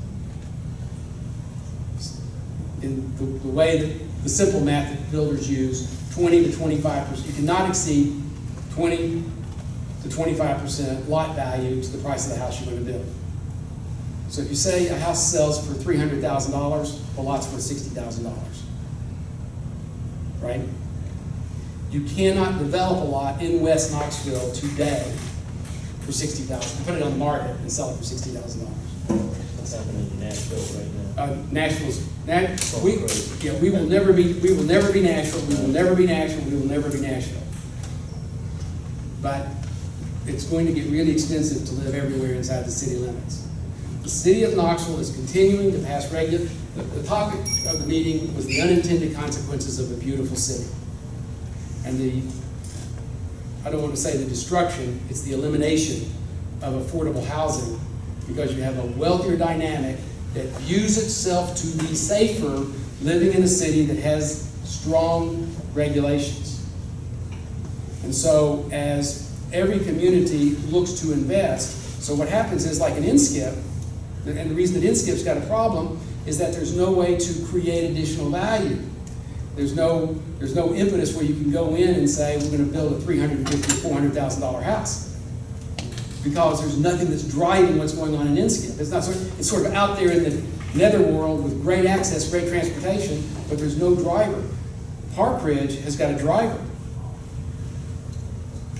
in the, the way that, the simple math that builders use, twenty to twenty-five percent, you cannot exceed twenty to twenty-five percent lot value to the price of the house you're gonna build. So if you say a house sells for three hundred thousand dollars, the lot's worth sixty thousand dollars. Right? You cannot develop a lot in West Knoxville today for $60,000. put it on the market and sell it for sixty thousand dollars. What's happening in Nashville right now? Uh, Nashville's, Nash, we, yeah, we will never be, we will never be Nashville, we will never be Nashville, we will never be Nashville. But it's going to get really expensive to live everywhere inside the city limits. The city of Knoxville is continuing to pass regu, the, the topic of the meeting was the unintended consequences of a beautiful city. And the, I don't want to say the destruction, it's the elimination of affordable housing because you have a wealthier dynamic that views itself to be safer living in a city that has strong regulations. And so as every community looks to invest, so what happens is like an Inskip, and the reason that Inskip's got a problem is that there's no way to create additional value. There's no, there's no impetus where you can go in and say, we're gonna build a three hundred and fifty, four hundred thousand dollar $400,000 house. Because there's nothing that's driving what's going on in Inskip. It's not, sort it's sort of out there in the netherworld with great access, great transportation, but there's no driver. Park Ridge has got a driver.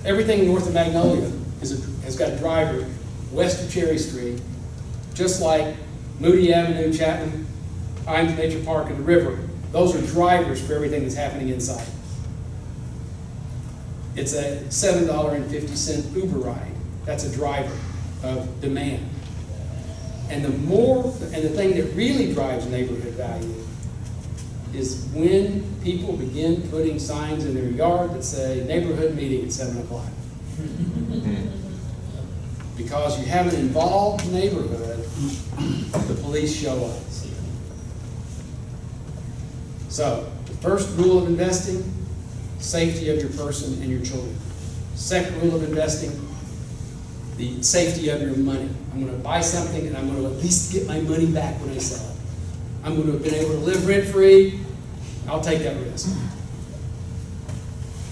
Everything north of Magnolia a, has got a driver west of Cherry Street, just like Moody Avenue, Chapman, Ijams Nature Park, and the river. Those are drivers for everything that's happening inside. It's a seven dollar and fifty cent Uber ride. That's a driver of demand. And the more, and the thing that really drives neighborhood value is when people begin putting signs in their yard that say neighborhood meeting at seven o'clock. Because you have an involved neighborhood, the police show up. So, the first rule of investing, safety of your person and your children. Second rule of investing, the safety of your money. I'm gonna buy something and I'm gonna at least get my money back when I sell it. I'm gonna have been able to live rent-free, I'll take that risk.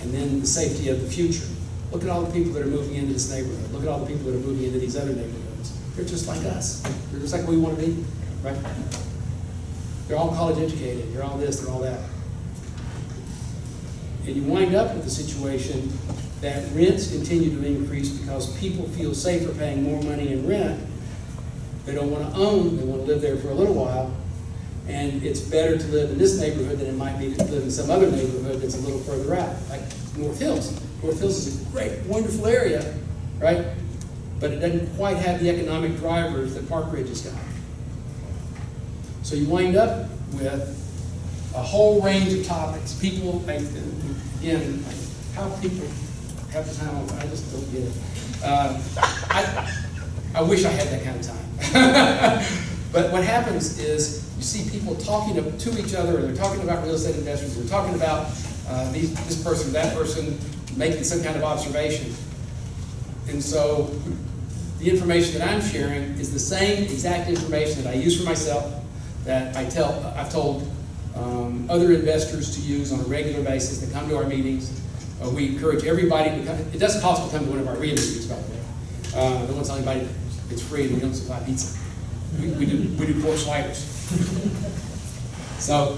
And then the safety of the future. Look at all the people that are moving into this neighborhood. Look at all the people that are moving into these other neighborhoods. They're just like us. They're just like we want to be, right? They're all college educated. They're all this, they're all that. And you wind up with a situation that rents continue to increase because people feel safer paying more money in rent. They don't want to own, they want to live there for a little while. And it's better to live in this neighborhood than it might be to live in some other neighborhood that's a little further out, like North Hills. North Hills is a great, wonderful area, right? But it doesn't quite have the economic drivers that Park Ridge has got. So you wind up with a whole range of topics. People, like, again, how people have the time, I just don't get it. Uh, I, I wish I had that kind of time. But what happens is, you see people talking to, to each other, or they're talking about real estate investors, they're talking about uh, these, this person, that person, making some kind of observation. And so, the information that I'm sharing is the same exact information that I use for myself, that I tell, I've told um, other investors to use on a regular basis that come to our meetings. Uh, we encourage everybody to come, it doesn't cost to come to one of our RIA meetings, by the way. Uh, don't tell anybody it's free and we don't supply pizza. We, we do, we do pork sliders. So,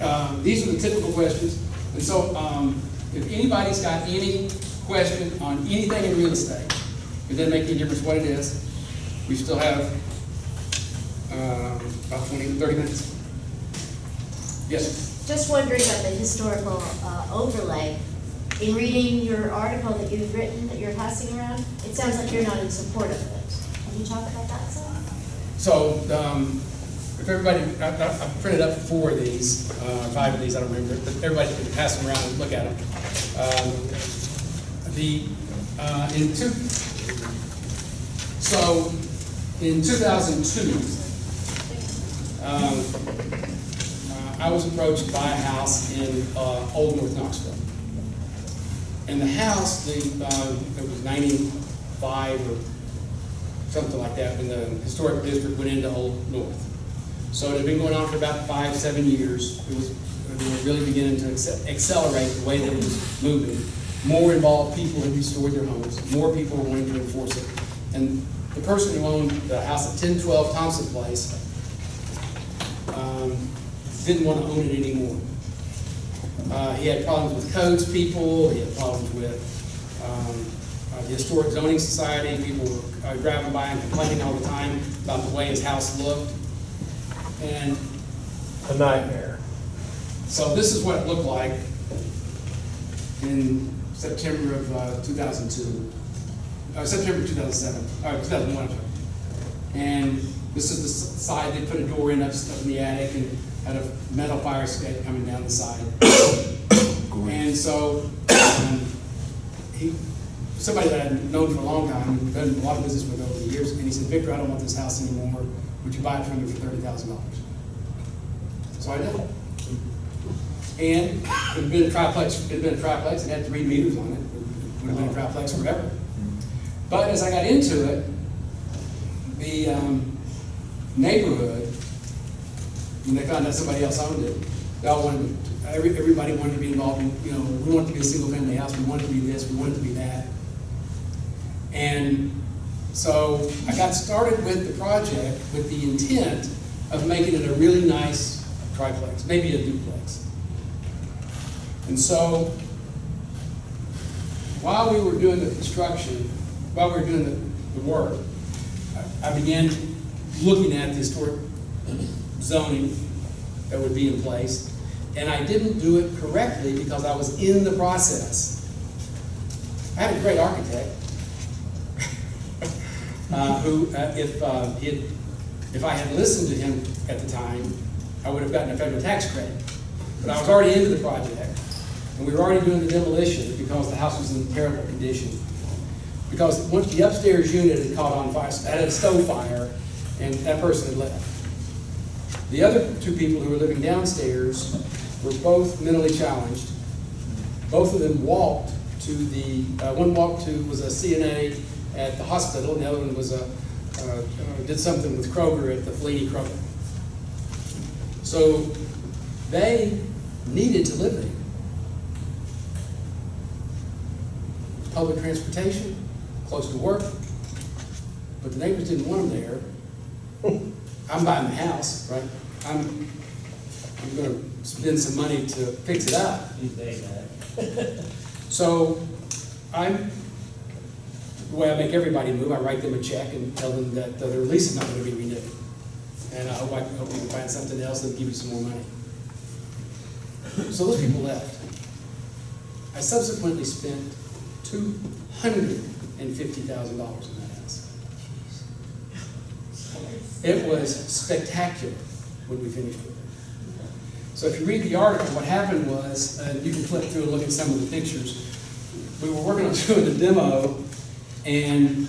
um, these are the typical questions. And so, um, if anybody's got any question on anything in real estate, it doesn't make any difference what it is, we still have, um, about 20 to 30 minutes. Yes, sir. Just wondering about the historical uh, overlay. In reading your article that you've written, that you're passing around, it sounds like you're not in support of it. Can you talk about that some? So, um, if everybody, I, I printed up four of these, uh, five of these, I don't remember, but everybody can pass them around and look at them. Um, The, uh, in two, so, in two thousand two, um, uh, I was approached by a house in, uh, Old North Knoxville. And the house, the, uh, it was ninety-five or something like that, when the historic district went into Old North. So it had been going on for about five, seven years. It was, really beginning to accelerate the way that it was moving. More involved people had restored their homes, more people were wanting to enforce it. And the person who owned the house at ten twelve Thompson Place, um, didn't want to own it anymore. Uh, he had problems with codes people, he had problems with, um, uh, the Historic Zoning Society, people were uh, driving by and complaining all the time about the way his house looked. And A nightmare. so this is what it looked like in September of uh, 2002, uh, September 2007, uh, 2001, And this is the side, they put a door in up up in the attic and had a metal fire escape coming down the side. And so, um, he, somebody that I'd known for a long time, done a lot of business with over the years, and he said, Victor, I don't want this house anymore, would you buy it from me for thirty thousand dollars? So I did. And it had been a triplex, it had been a triplex, it had three meters on it, it would have been a triplex forever. But as I got into it, the um, neighborhood, when they found out somebody else owned it, they all wanted, every, everybody wanted to be involved in, you know, we wanted to be a single-family house, we wanted to be this, we wanted to be that. And so I got started with the project with the intent of making it a really nice triplex, maybe a duplex. And so, while we were doing the construction, while we were doing the, the work, I- I began looking at the historic zoning that would be in place, and I didn't do it correctly because I was in the process. I had a great architect, uh, who, uh, if, uh, had- if I had listened to him at the time, I would have gotten a federal tax credit. But I was already into the project, and we were already doing the demolition because the house was in terrible condition. Because once the upstairs unit had caught on fire, had a stove fire, and that person had left. The other two people who were living downstairs were both mentally challenged. Both of them walked to the, uh, one walked to, was a CNA at the hospital, and the other one was a, uh, uh, did something with Kroger at the Fellini Kroger. So they needed to live there. Public transportation, close to work, but the neighbors didn't want them there. I'm buying the house, right? I'm, I'm gonna spend some money to fix it up. You say that. So I'm, the way I make everybody move, I write them a check and tell them that uh, their lease is not gonna be renewed. And I hope, I hope we can find something else that'll give you some more money. So those people left. I subsequently spent two hundred and fifty thousand dollars in that house. It was spectacular when we finished with it. So if you read the article, what happened was, uh, you can flip through and look at some of the pictures. We were working on doing the demo, and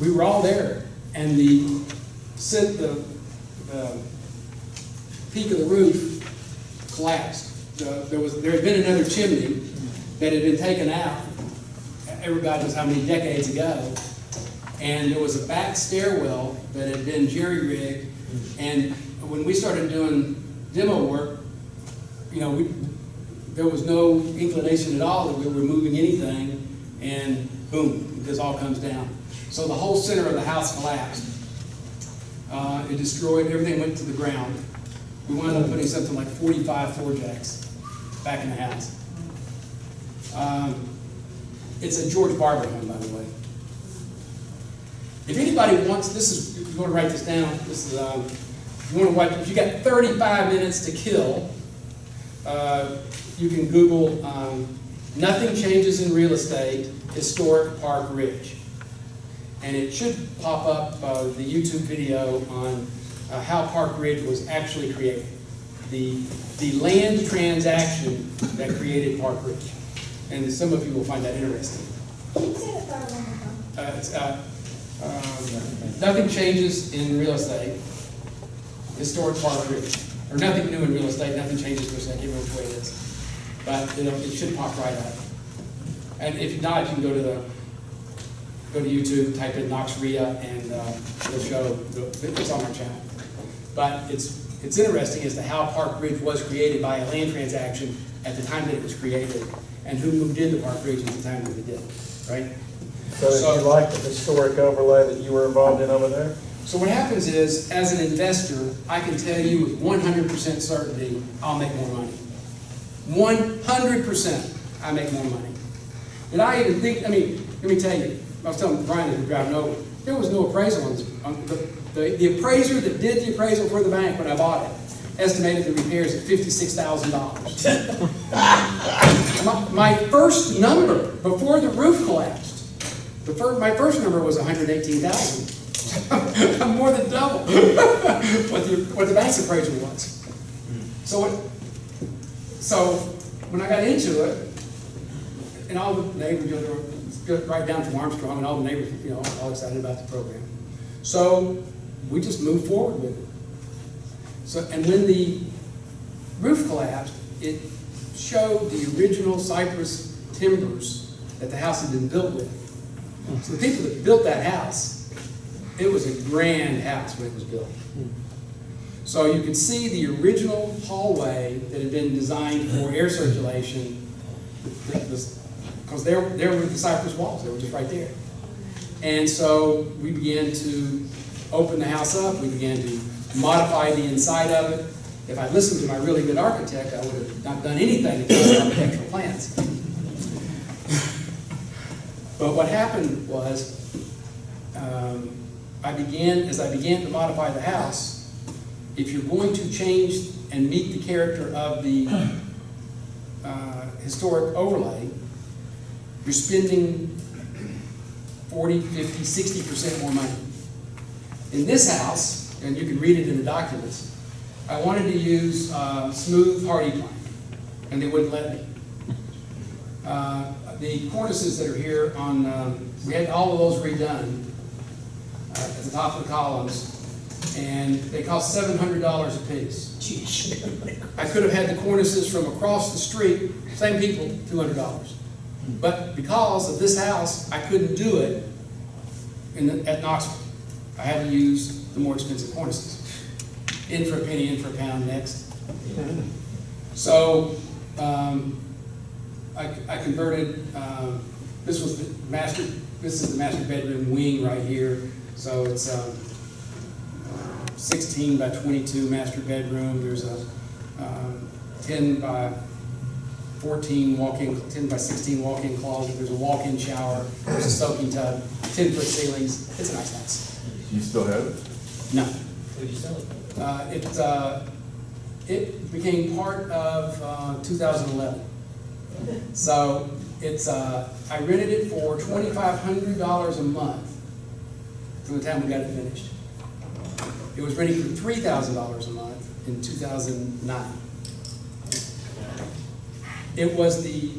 we were all there, and the, sit, the, peak of the roof collapsed. The- There was, there had been another chimney that had been taken out, everybody knows how many decades ago, and there was a back stairwell that had been jerry-rigged, and when we started doing demo work, you know, we, there was no inclination at all that we were moving anything, and boom, this all comes down. So the whole center of the house collapsed. Uh, it destroyed, everything went to the ground. We wound up putting something like forty-five floor jacks back in the house. Um, It's a George Barber home, by the way. If anybody wants, this is, if you want to write this down, this is, um, if you want to watch, if you got thirty-five minutes to kill, uh, you can Google, um, nothing changes in real estate, historic Park Ridge. And it should pop up, uh, the YouTube video on, uh, how Park Ridge was actually created. The, the land transaction that created Park Ridge. And some of you will find that interesting. Can you say the third one more time? Uh, it's, uh, um, Nothing changes in real estate, historic Park Ridge, or nothing new in real estate, nothing changes per se, I can't remember which way it is. But, you know, it should pop right up. And if not, you can go to the, go to YouTube, type in Knox RIA, and uh, it'll show, it's on our channel. But it's, it's interesting as to how Park Ridge was created by a land transaction at the time that it was created, and who moved into Park Ridge at the time that it did, right? So did you like the historic overlay that you were involved in over there? So what happens is, as an investor, I can tell you with one hundred percent certainty, I'll make more money. One hundred percent, I make more money. Did I even think, I mean, let me tell you, I was telling Brian were driving over, there was no appraisal on this, on the, the, the appraiser that did the appraisal for the bank when I bought it, estimated the repairs at fifty-six thousand dollars. My, my first number, before the roof collapsed, the first, my first number was hundred eighteen thousand. I'm more than double what the, what the bank's appraisal was. So what, so when I got into it, and all the neighbors, you know, right down from Armstrong, and all the neighbors, you know, all excited about the program. So we just moved forward with it. So, and when the roof collapsed, it showed the original cypress timbers that the house had been built with. So the people that built that house, it was a grand house when it was built. So you can see the original hallway that had been designed for air circulation, because there, there were the cypress walls, they were just right there. And so we began to open the house up, we began to modify the inside of it. If I'd listened to my really good architect, I would have not done anything to the architectural plans. But what happened was, um, I began, as I began to modify the house, if you're going to change and meet the character of the uh, historic overlay, you're spending 40, 50, 60% more money. In this house, and you can read it in the documents, I wanted to use uh, smooth HardiePlank, and they wouldn't let me. Uh, The cornices that are here on, um, we had all of those redone uh, at the top of the columns, and they cost seven hundred dollars a piece. I could have had the cornices from across the street, same people, two hundred dollars. But because of this house, I couldn't do it in the, at Knoxville. I had to use the more expensive cornices. In for a penny, in for a pound next. So, um, I, I converted, um, this was the master, this is the master bedroom wing right here. So it's, um, sixteen by twenty-two master bedroom. There's a, um, ten by fourteen walk-in, ten by sixteen walk-in closet. There's a walk-in shower. There's a soaking tub, ten-foot ceilings. It's a nice house. You still have it? No, Would you sell it? uh, it, uh, it became part of, uh, two thousand eleven. So it's, uh, I rented it for twenty-five hundred dollars a month from the time we got it finished. It was renting for three thousand dollars a month in two thousand nine. It was the,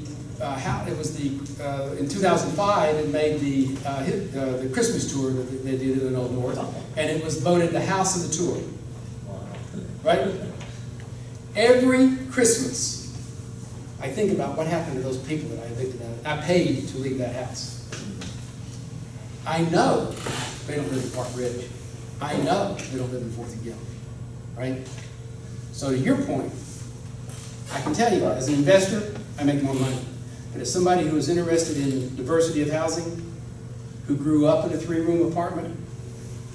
uh, how, it was the, uh, in two thousand five, it made the, uh, hit, uh, the Christmas tour that they did in the Old North, and it was voted the house of the tour, right? Every Christmas, I think about what happened to those people that I evicted out, I paid to leave that house. I know they don't live in Park Ridge. I know they don't live in Fourth and Gill, right? So to your point, I can tell you, as an investor, I make more money. But as somebody who is interested in diversity of housing, who grew up in a three-room apartment,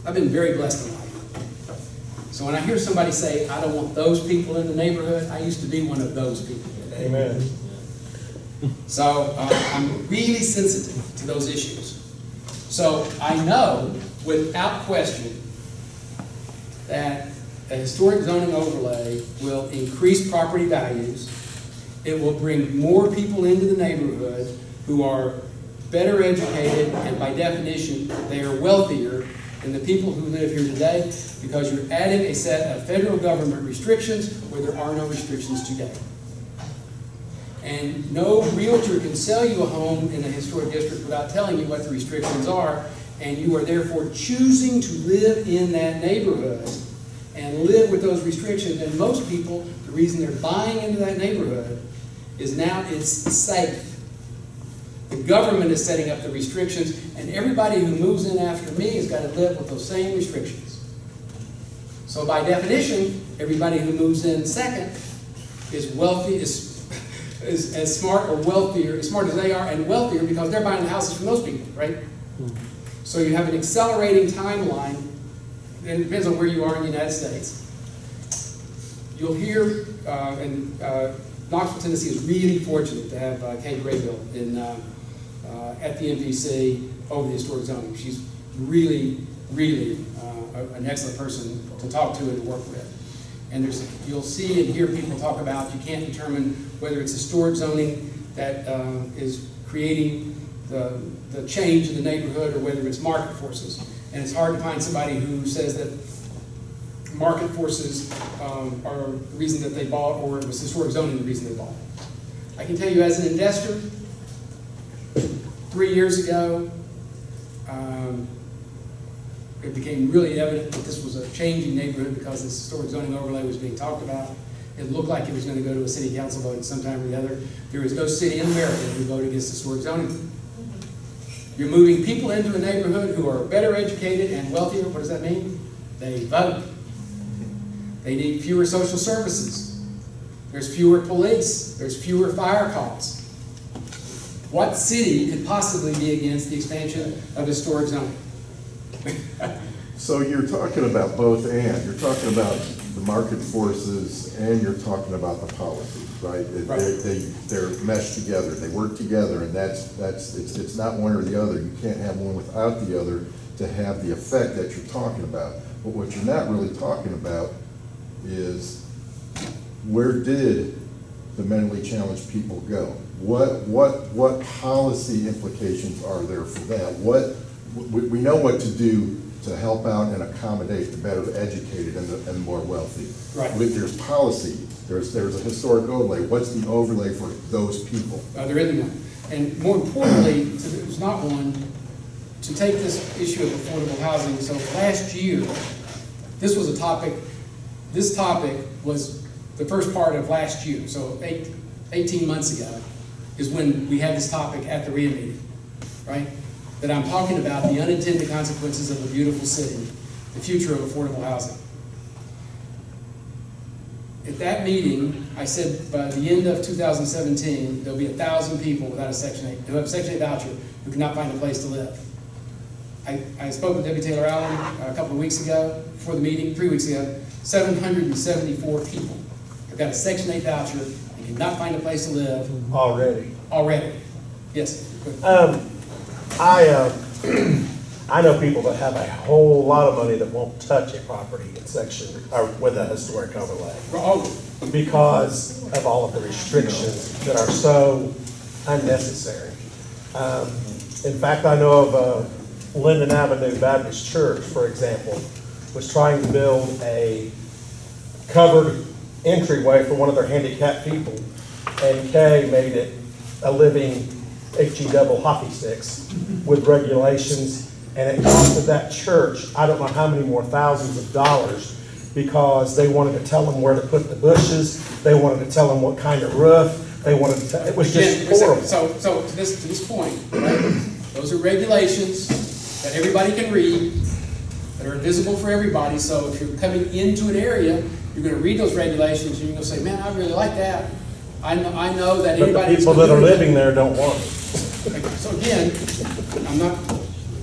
I've been very blessed in life. So when I hear somebody say, I don't want those people in the neighborhood, I used to be one of those people. Amen. So uh, I'm really sensitive to those issues. So I know without question that a historic zoning overlay will increase property values. It will bring more people into the neighborhood who are better educated and by definition, they are wealthier than the people who live here today because you're adding a set of federal government restrictions where there are no restrictions today. And no realtor can sell you a home in a historic district without telling you what the restrictions are, and you are therefore choosing to live in that neighborhood and live with those restrictions. And most people, the reason they're buying into that neighborhood is now it's safe. The government is setting up the restrictions, and everybody who moves in after me has got to live with those same restrictions. So by definition, everybody who moves in second is wealthy, is, is as smart or wealthier, as smart as they are, and wealthier because they're buying the houses from those people, right? Hmm. So you have an accelerating timeline, and it depends on where you are in the United States. You'll hear, uh, and uh, Knoxville, Tennessee is really fortunate to have uh, Kay Graybeal in, uh, uh, at the MPC over the historic zoning. She's really, really uh, an excellent person to talk to and work with. And there's, you'll see and hear people talk about, you can't determine whether it's historic zoning that is creating the, the change in the neighborhood or whether it's market forces. And it's hard to find somebody who says that market forces um, are the reason that they bought, or it was historic zoning the reason they bought. I can tell you as an investor, three years ago, um, it became really evident that this was a changing neighborhood because this historic zoning overlay was being talked about. It looked like it was going to go to a city council vote at some time or the other. There is no city in America who voted against historic zoning. You're moving people into a neighborhood who are better educated and wealthier. What does that mean? They vote. They need fewer social services. There's fewer police. There's fewer fire calls. What city could possibly be against the expansion of historic zoning? So you're talking about both and, you're talking about the market forces and you're talking about the policies, right? Right. They, they, they're meshed together, they work together, and that's, that's, it's, it's not one or the other. You can't have one without the other to have the effect that you're talking about. But what you're not really talking about is where did the mentally challenged people go? What, what, what policy implications are there for that? What, we, we know what to do to help out and accommodate the better educated and the, and more wealthy. Right. But There's policy, there's, there's a historic overlay. What's the overlay for those people? Uh, there one. And more importantly, there's not one, to take this issue of affordable housing, so last year, this was a topic, this topic was the first part of last year, so eight, eighteen months ago, is when we had this topic at the RIA meeting, right? That I'm talking about the unintended consequences of a beautiful city, the future of affordable housing. At that meeting, I said by the end of 2017, there'll be a thousand people without a Section 8, who have a Section 8 voucher, who cannot find a place to live. I, I spoke with Debbie Taylor Allen a couple of weeks ago, before the meeting, three weeks ago, 774 people have got a Section 8 voucher and cannot find a place to live already. already. Yes. Um, I, uh, I know people that have a whole lot of money that won't touch a property in section, or with a historic overlay, because of all of the restrictions that are so unnecessary. Um, in fact, I know of, uh, Linden Avenue Baptist Church, for example, was trying to build a covered entryway for one of their handicapped people, and Kay made it a living HE double hockey sticks with regulations, and it costed that church, I don't know how many more thousands of dollars, because they wanted to tell them where to put the bushes, they wanted to tell them what kind of roof, they wanted to, tell- it was just horrible. So, so to this, to this point, right, those are regulations that everybody can read, that are visible for everybody, so if you're coming into an area, you're gonna read those regulations, and you're gonna say, man, I really like that. I know, I know that But anybody. the people that are living there don't want it. So again, I'm not,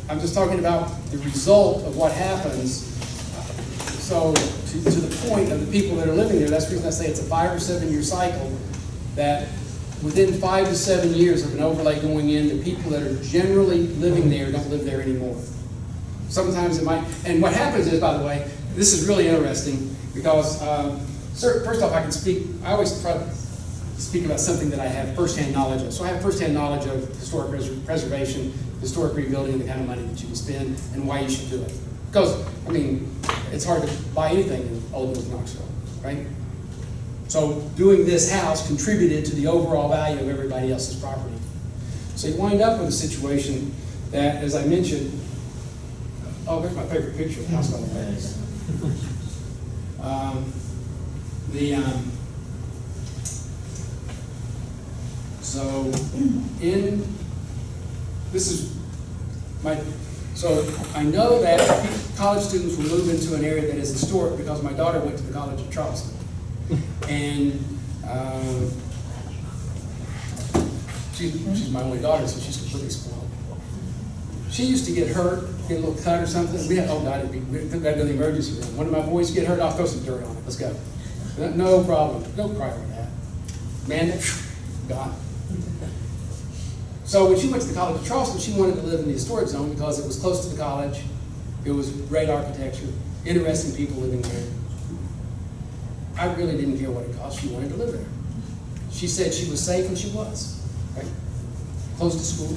I'm just talking about the result of what happens. So to, to the point of the people that are living there, that's the reason I say it's a five or seven year cycle, that within five to seven years of an overlay going in, the people that are generally living there don't live there anymore. Sometimes it might, and what happens is, by the way, this is really interesting, because, um, first off, I can speak, I always try to speak about something that I have firsthand knowledge of. So I have firsthand knowledge of historic pres- preservation, historic rebuilding, the kind of money that you can spend, and why you should do it. Because, I mean, it's hard to buy anything in Old North Knoxville, right? So doing this house contributed to the overall value of everybody else's property. So you wind up with a situation that, as I mentioned, oh, there's my favorite picture of the house by the way. Um, The, um, so in, this is my, so I know that college students will move into an area that is historic because my daughter went to the College of Charleston. And, um, she's, she's my only daughter, so she's completely spoiled. She used to get hurt, get a little cut or something, we had, oh God, be, we took that to the emergency room. One of my boys get hurt, I'll throw some dirt on it, let's go. No- problem, No problem, over that. Man, gone. So when she went to the College of Charleston, she wanted to live in the historic zone because it was close to the college, it was great architecture, interesting people living there. I really didn't care what it cost, she wanted to live there. She said she was safe, and she was, right? Close to school.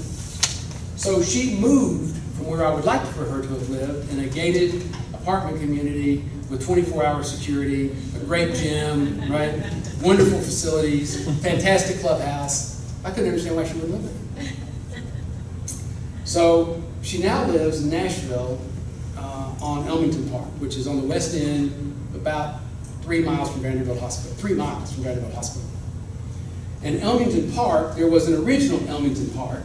So she moved from where I would like for her to have lived in a gated apartment community with twenty-four hour security, a great gym, right? Wonderful facilities, fantastic clubhouse. I couldn't understand why she wouldn't live there. So she now lives in Nashville uh, on Elmington Park, which is on the west end, about three miles from Vanderbilt Hospital, three miles from Vanderbilt Hospital. And Elmington Park, there was an original Elmington Park,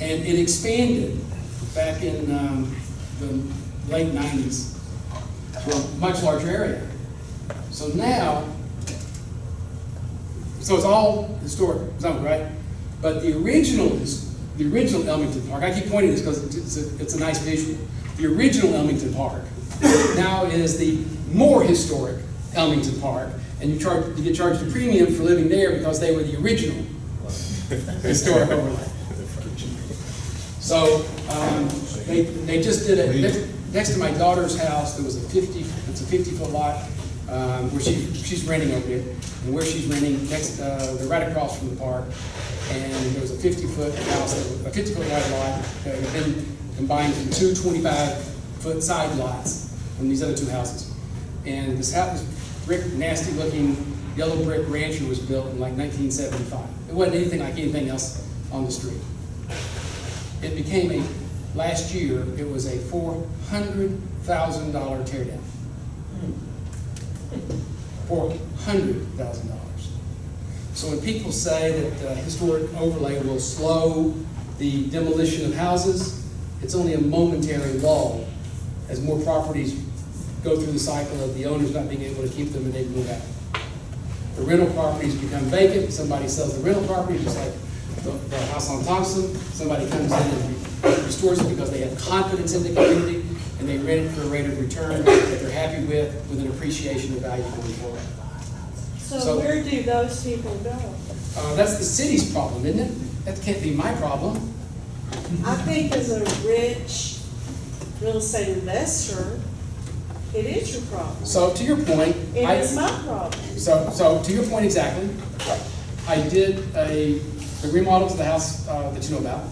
and it expanded back in um, the late 90s to a much larger area. So now, so it's all historic zone, right? But the original, the original Elmington Park, I keep pointing this because it's a, it's a nice visual. The original Elmington Park now is the more historic Elmington Park, and you charge, you get charged a premium for living there because they were the original historic overlay. So, um, they, they just did it, next, next to my daughter's house, there was a fifty, it's a fifty-foot lot, um, where she, she's renting over there, and where she's renting, next, uh, they're right across from the park, and there was a fifty-foot house, a fifty-foot wide lot, that had been combined into two 25-foot side lots from these other two houses. And this house, this brick, nasty-looking, yellow brick rancher was built in like nineteen seventy-five. It wasn't anything like anything else on the street. It became a, last year, it was a four hundred thousand dollars. So when people say that uh, historic overlay will slow the demolition of houses, it's only a momentary lull as more properties go through the cycle of the owners not being able to keep them and they move out. The rental properties become vacant, somebody sells the rental property, just like the, the house on Thompson, somebody comes in and restores it because they have confidence in the community, and they rent it for a rate of return that they're happy with, with an appreciation of value going forward. So- So where do those people go? Uh, that's the city's problem, isn't it? That can't be my problem. I think as a rich real estate investor, it is your problem. So to your point, It I, is my problem. so, so to your point exactly, I did a, the remodel to the house, uh, that you know about.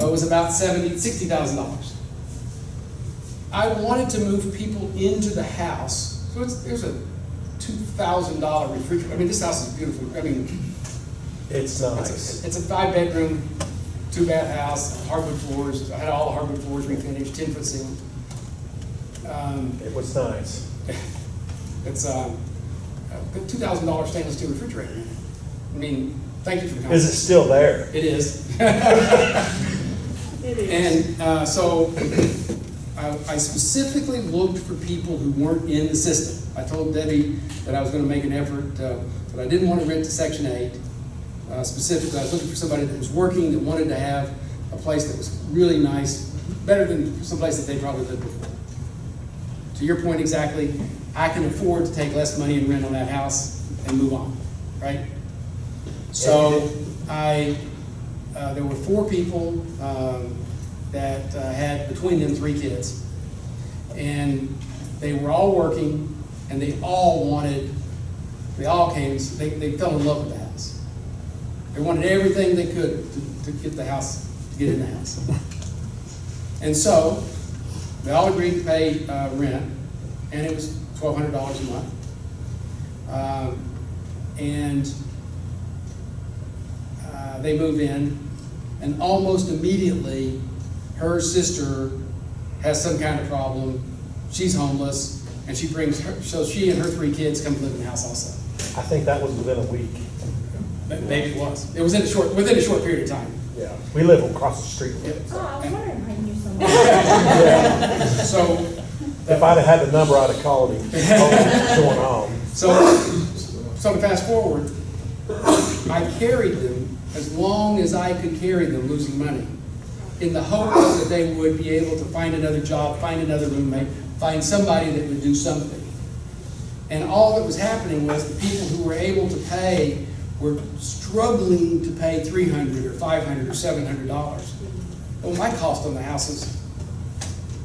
It was about seventy, sixty thousand dollars. I wanted to move people into the house, so it's, there's a two thousand dollar refrigerator, I mean, this house is beautiful, I mean, It's it's nice. a, it's a five-bedroom, two-bath house, hardwood floors, I had all the hardwood floors refinished, ten-foot ceiling. Um, It was nice. It's, um, a two thousand dollar stainless steel refrigerator. I mean, thank you for the Is it still there? It is. It is. And, uh, so, I, I specifically looked for people who weren't in the system. I told Debbie that I was gonna make an effort, uh, that I didn't want to rent to Section Eight. Uh, specifically, I was looking for somebody that was working, that wanted to have a place that was really nice, better than some place that they probably lived before. To your point exactly, I can afford to take less money and rent on that house and move on, right? So I, uh, there were four people um, that uh, had between them three kids. And they were all working and they all wanted, they all came, they, they fell in love with the house. They wanted everything they could to, to get the house, to get in the house. And so they all agreed to pay, uh, rent, and it was twelve hundred dollars a month. Um, and, uh, they move in, and almost immediately, her sister has some kind of problem, she's homeless, and she brings her, so she and her three kids come to live in the house also. I think that was within a week. Maybe it was, it was in a short, within a short period of time. Yeah. We live across the street from it. Oh, I was wondering how you knew so much. So, If I'd have had the number, I'd have called him, told him what's going on. So, so to fast forward, I carried them as long as I could carry them, losing money, in the hopes that they would be able to find another job, find another roommate, find somebody that would do something. And all that was happening was the people who were able to pay were struggling to pay three hundred or five hundred or seven hundred dollars. Well, my cost on the house is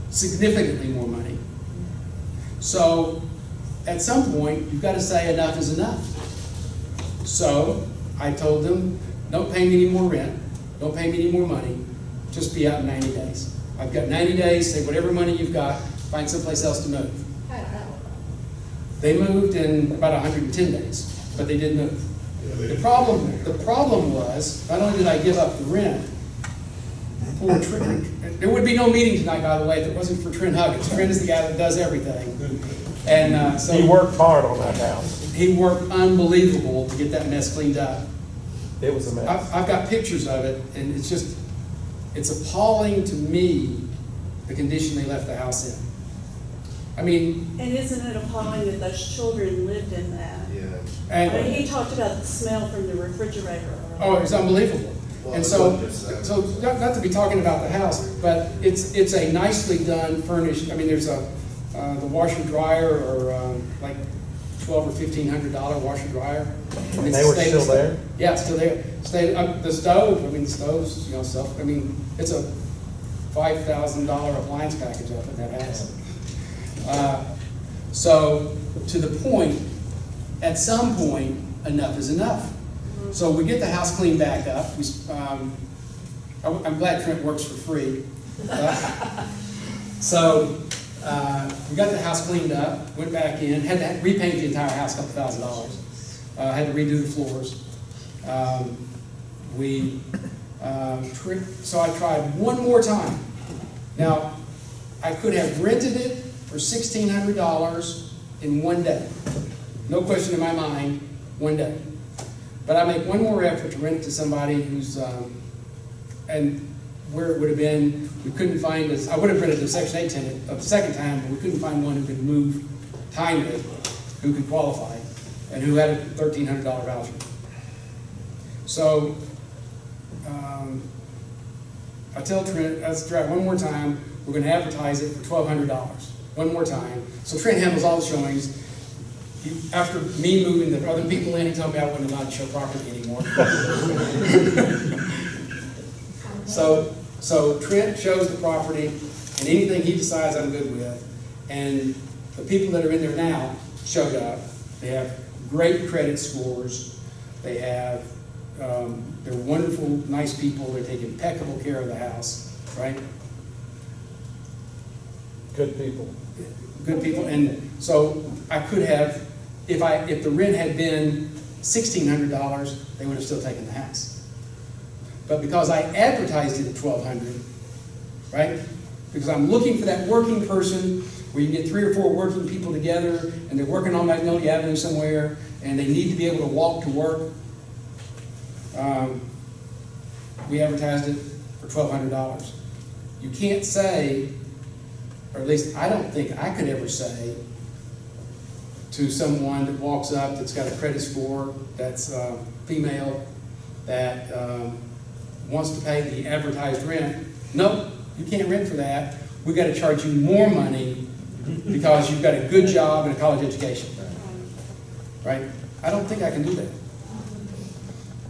significantly more money. So, at some point, you've got to say enough is enough. So, I told them, don't pay me any more rent, don't pay me any more money, just be out in ninety days. I've got ninety days, say whatever money you've got, find someplace else to move. I. They moved in about hundred and ten days, but they did move. The problem, the problem was, not only did I give up the rent, poor Trent, there would be no meeting tonight, by the way, if it wasn't for Trent Huggins. Trent is the guy that does everything. And, uh, so. He worked hard on that house. He worked unbelievable to get that mess cleaned up. It was a mess. I've, I've got pictures of it, and it's just, it's appalling to me, the condition they left the house in. I mean, And isn't it appalling that those children lived in that? I mean, and, he talked about the smell from the refrigerator. oh, it's unbelievable. And so, so, not, not to be talking about the house, but it's, it's a nicely done furnished, I mean, there's a, uh, the washer dryer or, um, like twelve or fifteen hundred dollar washer dryer. And they were still there? Yeah, it's still there. Stay, uh, the stove, I mean, the stove's, you know, self, I mean, it's a five thousand dollar appliance package up in that house. Uh, So, to the point, at some point, enough is enough. So we get the house cleaned back up, we, um, I'm I'm glad Trent works for free. Uh, So, uh, we got the house cleaned up, went back in, had to repaint the entire house, a couple thousand dollars. Uh, had to redo the floors. Um, We, um, so I tried one more time. Now, I could have rented it for sixteen hundred dollars in one day. No question in my mind, one day. But I make one more effort to rent it to somebody who's, um, and where it would have been, we couldn't find, this- I would have rented a section eight tenant of the second time, but we couldn't find one who could move timely, who could qualify, and who had a thirteen hundred dollar voucher. So, um, I tell Trent, let's try it one more time, we're gonna advertise it for twelve hundred dollars, one more time. So Trent handles all the showings. After me moving the other people in, he told me I wasn't allowed to show property anymore. So, so Trent shows the property, and anything he decides I'm good with. And the people that are in there now showed up. They have great credit scores. They have, um, they're wonderful, nice people. They take impeccable care of the house, right? Good people. good people, and so I could have, if I, if the rent had been sixteen hundred dollars, they would have still taken the house. But because I advertised it at twelve hundred, right? Because I'm looking for that working person, where you get three or four working people together, and they're working on Magnolia Avenue somewhere, and they need to be able to walk to work. Um, We advertised it for twelve hundred dollars. You can't say, or at least I don't think I could ever say to someone that walks up that's got a credit score, that's uh, female, that um, wants to pay the advertised rent, nope, you can't rent for that. We've got to charge you more money because you've got a good job and a college education. Right? I don't think I can do that.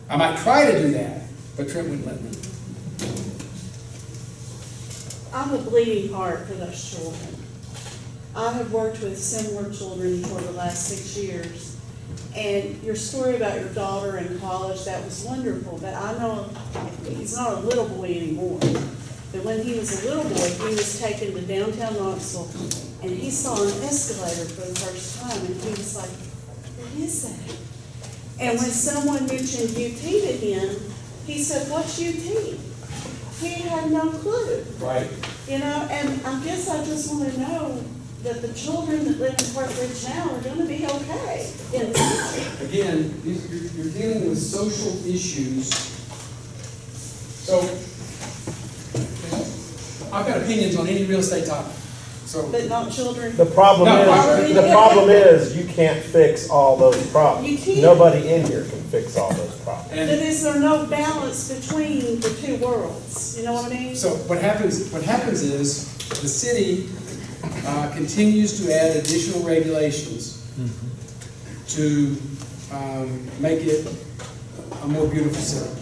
I might try to do that, but Trent wouldn't let me. I'm a bleeding heart for those children. I have worked with similar children for the last six years. And your story about your daughter in college, that was wonderful, but I know he's not a little boy anymore. that when he was a little boy, he was taken to downtown Knoxville, and he saw an escalator for the first time, and he was like, what is that? And when someone mentioned UT to him, he said, what's UT? He had no clue. Right. You know, and I guess I just want to know that the children that live in Park Ridge now are going to be okay in the future. Again, you're, you're dealing with social issues. So, I've got opinions on any real estate topic, so. But not children. The problem No, is, the problem is, you can't fix all those problems. You can't. Nobody in here can fix all those problems. But And is there no balance between the two worlds? You know what I mean? so what happens, what happens is, the city uh, continues to add additional regulations to um, make it a more beautiful city.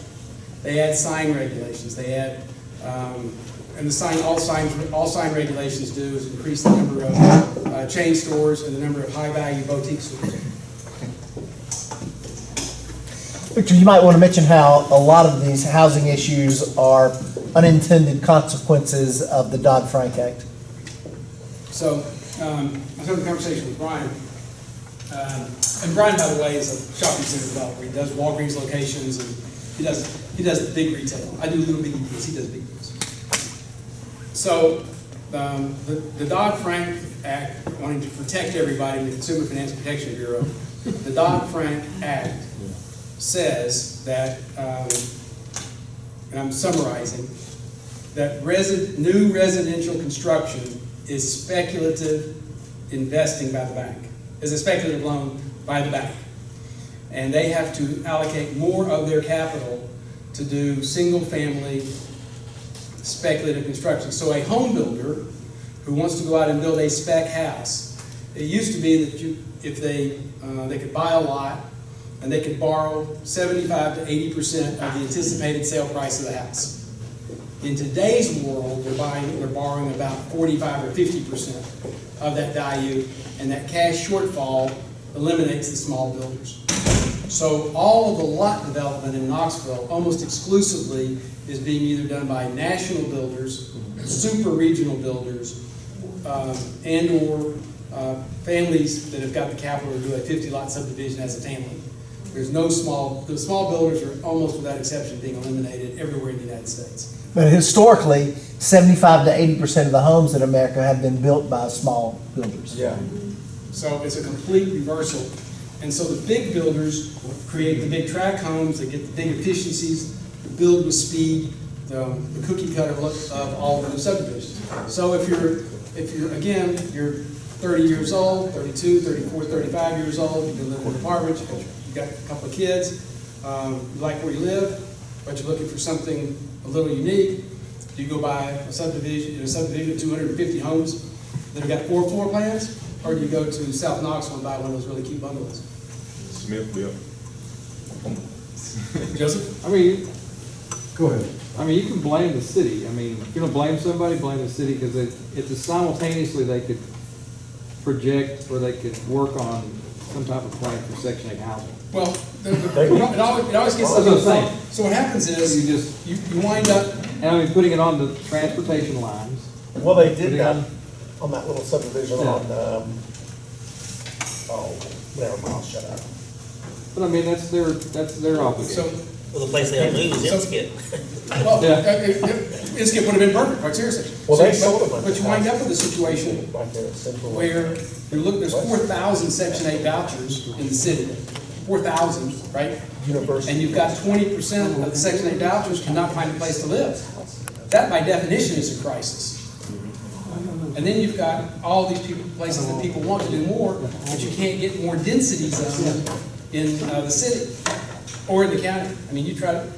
They add sign regulations, they add, um, and the sign, all signs, all sign regulations do is increase the number of uh, chain stores and the number of high-value boutique stores. Victor, you might want to mention how a lot of these housing issues are unintended consequences of the Dodd-Frank Act. So, um, I was having a conversation with Brian. Um, and Brian, by the way, is a shopping center developer. He does Walgreens locations and he does, he does big retail. I do little bitty deals, he does big deals. So, um, the, the Dodd-Frank Act, wanting to protect everybody, in the Consumer Finance Protection Bureau, the Dodd-Frank Act says that, um, and I'm summarizing, that resi, new residential construction is speculative investing by the bank, is a speculative loan by the bank. And they have to allocate more of their capital to do single-family speculative construction. So a home builder who wants to go out and build a spec house, it used to be that you, if they, uh, they could buy a lot and they could borrow seventy-five to eighty percent of the anticipated sale price of the house. In today's world, they're buying, they're borrowing about forty-five or fifty percent of that value, and that cash shortfall eliminates the small builders. So all of the lot development in Knoxville, almost exclusively, is being either done by national builders, super regional builders, um, and/or uh, families that have got the capital to do a fifty-lot subdivision as a family. There's no small, the small builders are almost without exception being eliminated everywhere in the United States. But historically, 75 to 80 percent of the homes in America have been built by small builders. Yeah. So it's a complete reversal. And so the big builders create the big tract homes, they get the big efficiencies, build with speed, the, the cookie cutter look of all of the subdivisions. So if you're, if you're, again, you're thirty years old, 32, 34, 35 years old, you live in an apartment, you got- got a couple of kids, um, you like where you live, but you're looking for something a little unique, do you go buy a subdivision, a subdivision of two hundred and fifty homes that have got four floor plans, or do you go to South Knoxville and buy one of those really cute bungalows? Smithville. Joseph? I mean, Go ahead. I mean, you can blame the city. I mean, if you're gonna blame somebody, blame the city, because it, it's a simultaneously, they could project or they could work on some type of plan for section eight housing. Well, the- the- it always, it always gets. That's what I'm. So what happens is, You just, you, you wind up, and I mean, putting it on the transportation lines. Well, they did that on- on that little subdivision Yeah. on, um, oh, never mind, I'll shut up. But I mean, that's their, that's their so, obligation. Well, the place they have to move is So- Inskip. well, Yeah. uh, Inskip would have been perfect, quite seriously. Well, they So, sold a but- bunch But you wind up with a situation Right there where you're looking, there's four thousand section eight vouchers in the city, four thousand, right? University. And you've got twenty percent of the section eight vouchers cannot find a place to live. That by definition is a crisis. And then you've got all these people, places that people want to do more, but you can't get more density zone in uh, the city or in the county. I mean, you try to,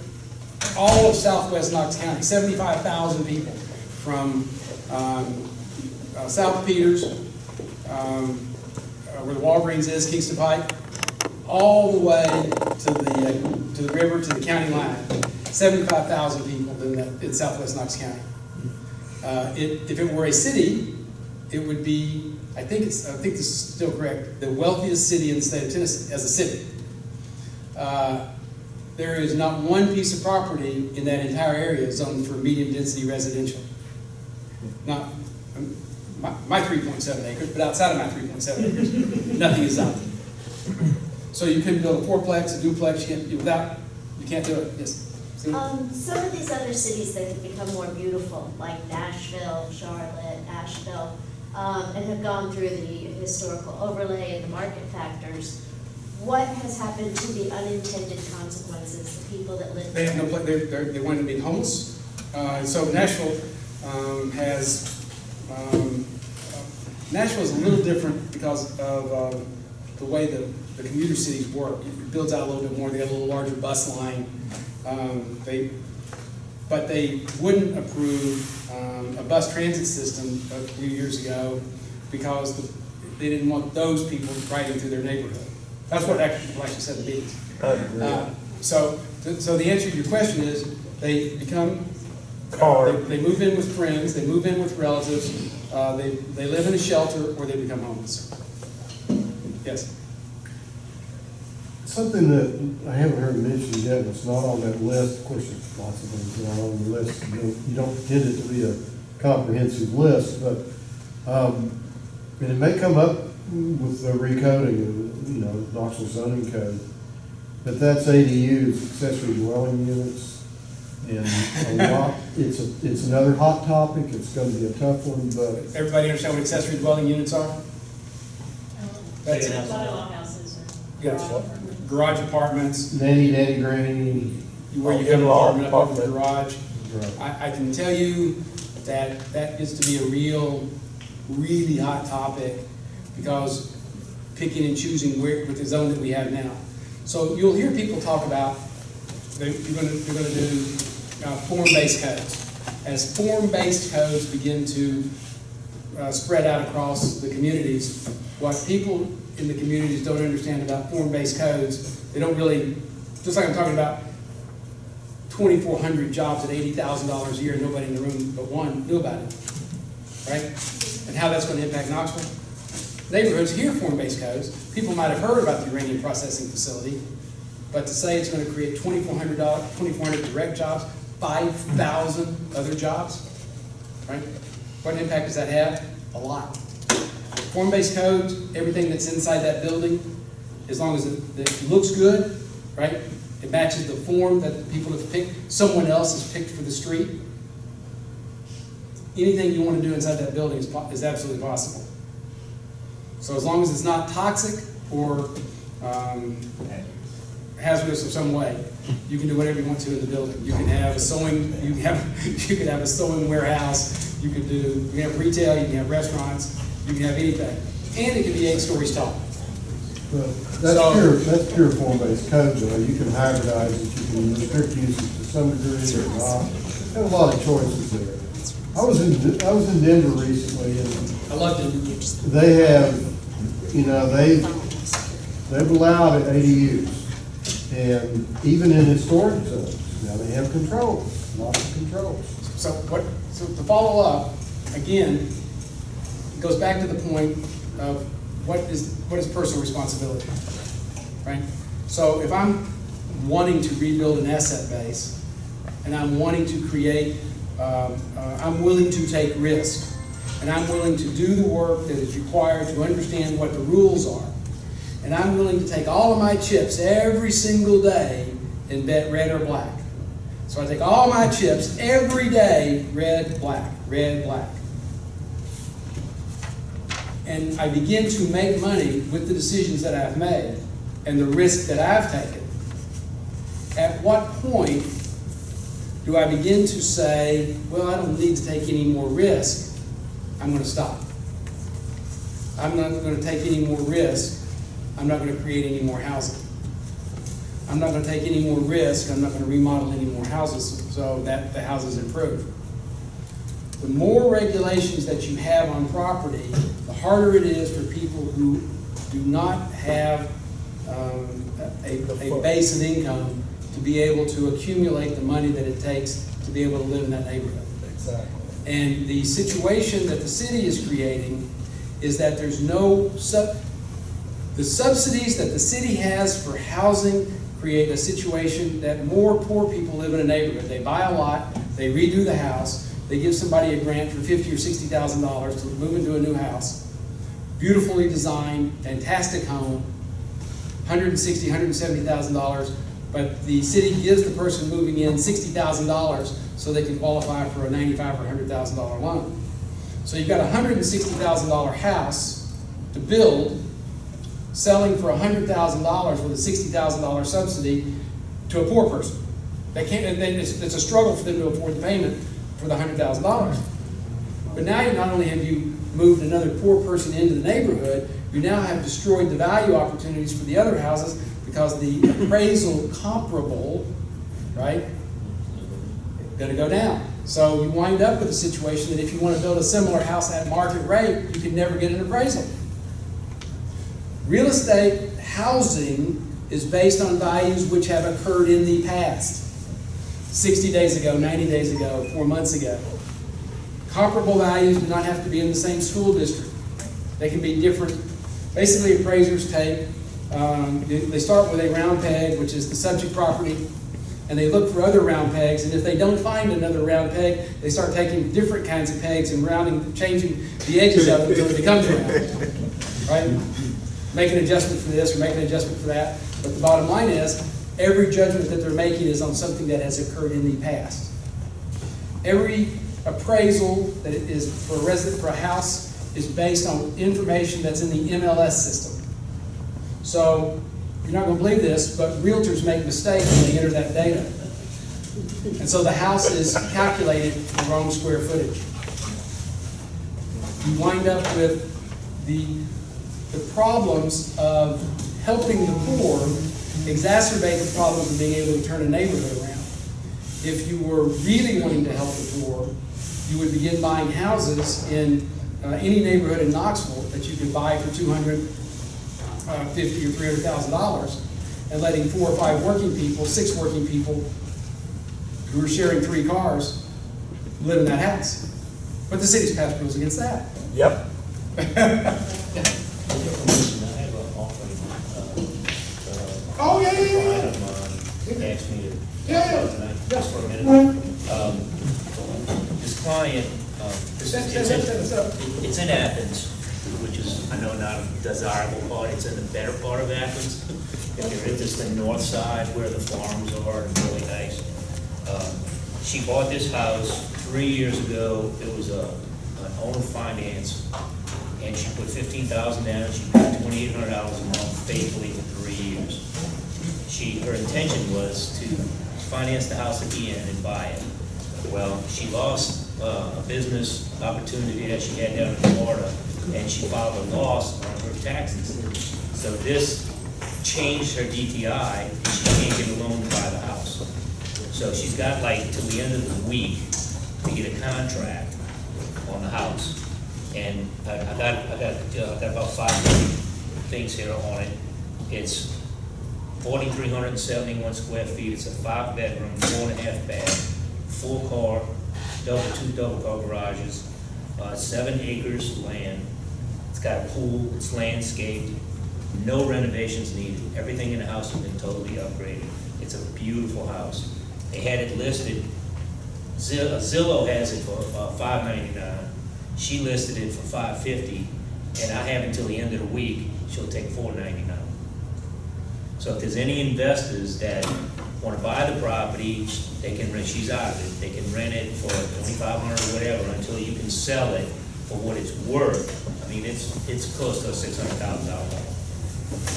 all of southwest Knox County, seventy-five thousand people from, um, uh, South Peters, um, uh, where the Walgreens is, Kingston Pike, all the way to the, to the river, to the county line. Seventy-five thousand people in that, in southwest Knox County. Uh, it, if it were a city, it would be, I think it's, I think this is still correct, the wealthiest city in the state of Tennessee, as a city. Uh, there is not one piece of property in that entire area zoned for medium-density residential. Not, um, my, my three point seven acres, but outside of my three point seven acres, nothing is zoned. So you couldn't build a fourplex, a duplex, you can't, without, you can't do it, yes. Um, some of these other cities that have become more beautiful, like Nashville, Charlotte, Asheville, um, and have gone through the historical overlay and the market factors, what has happened to the unintended consequences, the people that live They there? have no, they're, they're, they wind up being homeless. Uh, so Nashville, um, has, um, uh, Nashville's a little different because of, uh, the way the, the commuter cities work. It builds out a little bit more, they have a little larger bus line. Um, they, but they wouldn't approve, um, a bus transit system a few years ago because the- they didn't want those people riding through their neighborhood. That's what actually, actually said the meetings. Uh, So, so the answer to your question is, they become, Car. they, they move in with friends, they move in with relatives, uh, they, they live in a shelter, or they become homeless. Yes, Something that I haven't heard mentioned yet, and it's not on that list, of course, there's lots of things that are on the list, you don't, you don't intend it to be a comprehensive list, but, um, and it may come up with the recoding of, you know, Knoxville zoning code, but that's ADUs, accessory dwelling units, and a lot, it's a, it's another hot topic, it's gonna be a tough one, but everybody understand what accessory dwelling units are? That's A lot of houses are. Yeah. Garage apartments, nanny, nanny, granny, where you have an In-law apartment up over the garage. I, I can tell you that that gets to be a real, really hot topic because picking and choosing where, with the zone that we have now. So you'll hear people talk about, they, you're gonna, you're gonna do, uh, form-based codes. As form-based codes begin to, uh, spread out across the communities, what people in the communities don't understand about form-based codes, they don't really, just like I'm talking about twenty-four hundred jobs at eighty thousand dollars a year, nobody in the room but one knew about it, right? And how that's gonna impact Knoxville. Neighborhoods hear form-based codes, people might have heard about the uranium processing facility, but to say it's create twenty-four hundred dollars, twenty-four hundred direct jobs, five thousand other jobs, right? What impact does that have? A lot. Form-based codes, everything that's inside that building, as long as it, it looks good, right? It matches the form that the people have picked, someone else has picked for the street. Anything you wanna do inside that building is, is absolutely possible. So as long as it's not toxic or, um, hazardous of some way, you can do whatever you want to in the building. You can have a sewing, you can have, you can have a sewing warehouse, you can do, you can have retail, you can have restaurants, you can have anything. And it can be eight stories tall. So- that's pure, that's pure form-based code, though, you can hybridize it, you can restrict uses to some degree or not. Have a lot of choices there. I was in, I was in Denver recently, and I loved it. they have, you know, they, they've allowed ADUs, and even in historic zones, now they have controls, lots of controls. So what, so to follow up, again, it goes back to the point of what is, what is personal responsibility, right? So if I'm wanting to rebuild an asset base, and I'm wanting to create, um, uh, I'm willing to take risk, and I'm willing to do the work that is required to understand what the rules are, and I'm willing to take all of my chips every single day and bet red or black. So I take all my chips every day, red, black, red, black. And I begin to make money with the decisions that I've made and the risk that I've taken. At what point do I begin to say, well, I don't need to take any more risk, I'm gonna stop. I'm not gonna take any more risk, I'm not gonna create any more housing. I'm not gonna take any more risk, I'm not gonna remodel any more houses so that the houses improve. The more regulations that you have on property, the harder it is for people who do not have um, a, a base of income to be able to accumulate the money that it takes to be able to live in that neighborhood. Exactly. And the situation that the city is creating is that there's no sub, the subsidies that the city has for housing create a situation that more poor people live in a neighborhood. They buy a lot, they redo the house, they give somebody a grant for fifty or sixty thousand dollars to move into a new house. Beautifully designed, fantastic home, hundred and sixty, hundred and seventy thousand dollars, but the city gives the person moving in sixty thousand dollars so they can qualify for a ninety-five or hundred thousand dollar loan. So you've got a hundred and sixty thousand dollar house to build, selling for hundred thousand dollars with a sixty thousand dollar subsidy to a poor person. They can't, and then it's, it's a struggle for them to afford the payment for the hundred thousand dollars. But now you not only have you moved another poor person into the neighborhood, you now have destroyed the value opportunities for the other houses because the appraisal comparable, right, gonna go down. So you wind up with a situation that if you wanna build a similar house at market rate, you can never get an appraisal. Real estate housing is based on values which have occurred in the past. Sixty days ago, ninety days ago, four months ago. Comparable values do not have to be in the same school district. They can be different. Basically, appraisers take, um, they they start with a round peg, which is the subject property, and they look for other round pegs, and if they don't find another round peg, they start taking different kinds of pegs and rounding, changing the edges of it until it becomes round. Right? Make an adjustment for this or make an adjustment for that. But the bottom line is, every judgment that they're making is on something that has occurred in the past. Every appraisal that is for a resident, for a house, is based on information that's in the MLS system. So, you're not gonna believe this, but realtors make mistakes when they enter that data. And so the house is calculated the wrong square footage. You wind up with the, the problems of helping the poor exacerbate the problems of being able to turn a neighborhood around. If you were really wanting to help the poor, you would begin buying houses in uh, any neighborhood in Knoxville that you could buy for two hundred uh, fifty or three hundred thousand dollars, and letting four or five working people, six working people, who are sharing three cars, live in that house. But the city's passed rules against that. Yep. Commission, I have an offering, uh, uh, Oh, yeah, yeah, yeah, client yeah. of mine asked me to. Yeah, yeah. tonight, Just for a minute. Um, This client, um, this Set, set, it's set, set in, us up. it's in Athens, which is, I know not a desirable part, it's in the better part of Athens. If you're into the north side where the farms are, it's really nice. Um, She bought this house three years ago, it was a, an own finance, and she put fifteen thousand down, she paid twenty-eight hundred dollars a month faithfully for three years. She, her intention was to finance the house end and buy it. Well, she lost uh, a business opportunity that she had down in Florida, and she filed a loss on her taxes. So this changed her DTI, and she can't get a loan to buy the house. So she's got like till the end of the week to get a contract on the house. And I, I got, I got, uh, I got about five things here on it. It's forty-three hundred and seventy-one square feet, it's a five-bedroom, four and a half bath, full-car, double, two double-car garages, uh, seven acres of land. It's got a pool, it's landscaped, no renovations needed, everything in the house has been totally upgraded. It's a beautiful house. They had it listed, uh, Zillow has it for uh, five ninety-nine, she listed it for five fifty, and I have until the end of the week, she'll take four ninety-nine. So if there's any investors that wanna buy the property, they can rent, she's out of it, they can rent it for twenty-five hundred or whatever until you can sell it for what it's worth. I mean, it's, it's close to a six hundred thousand dollar.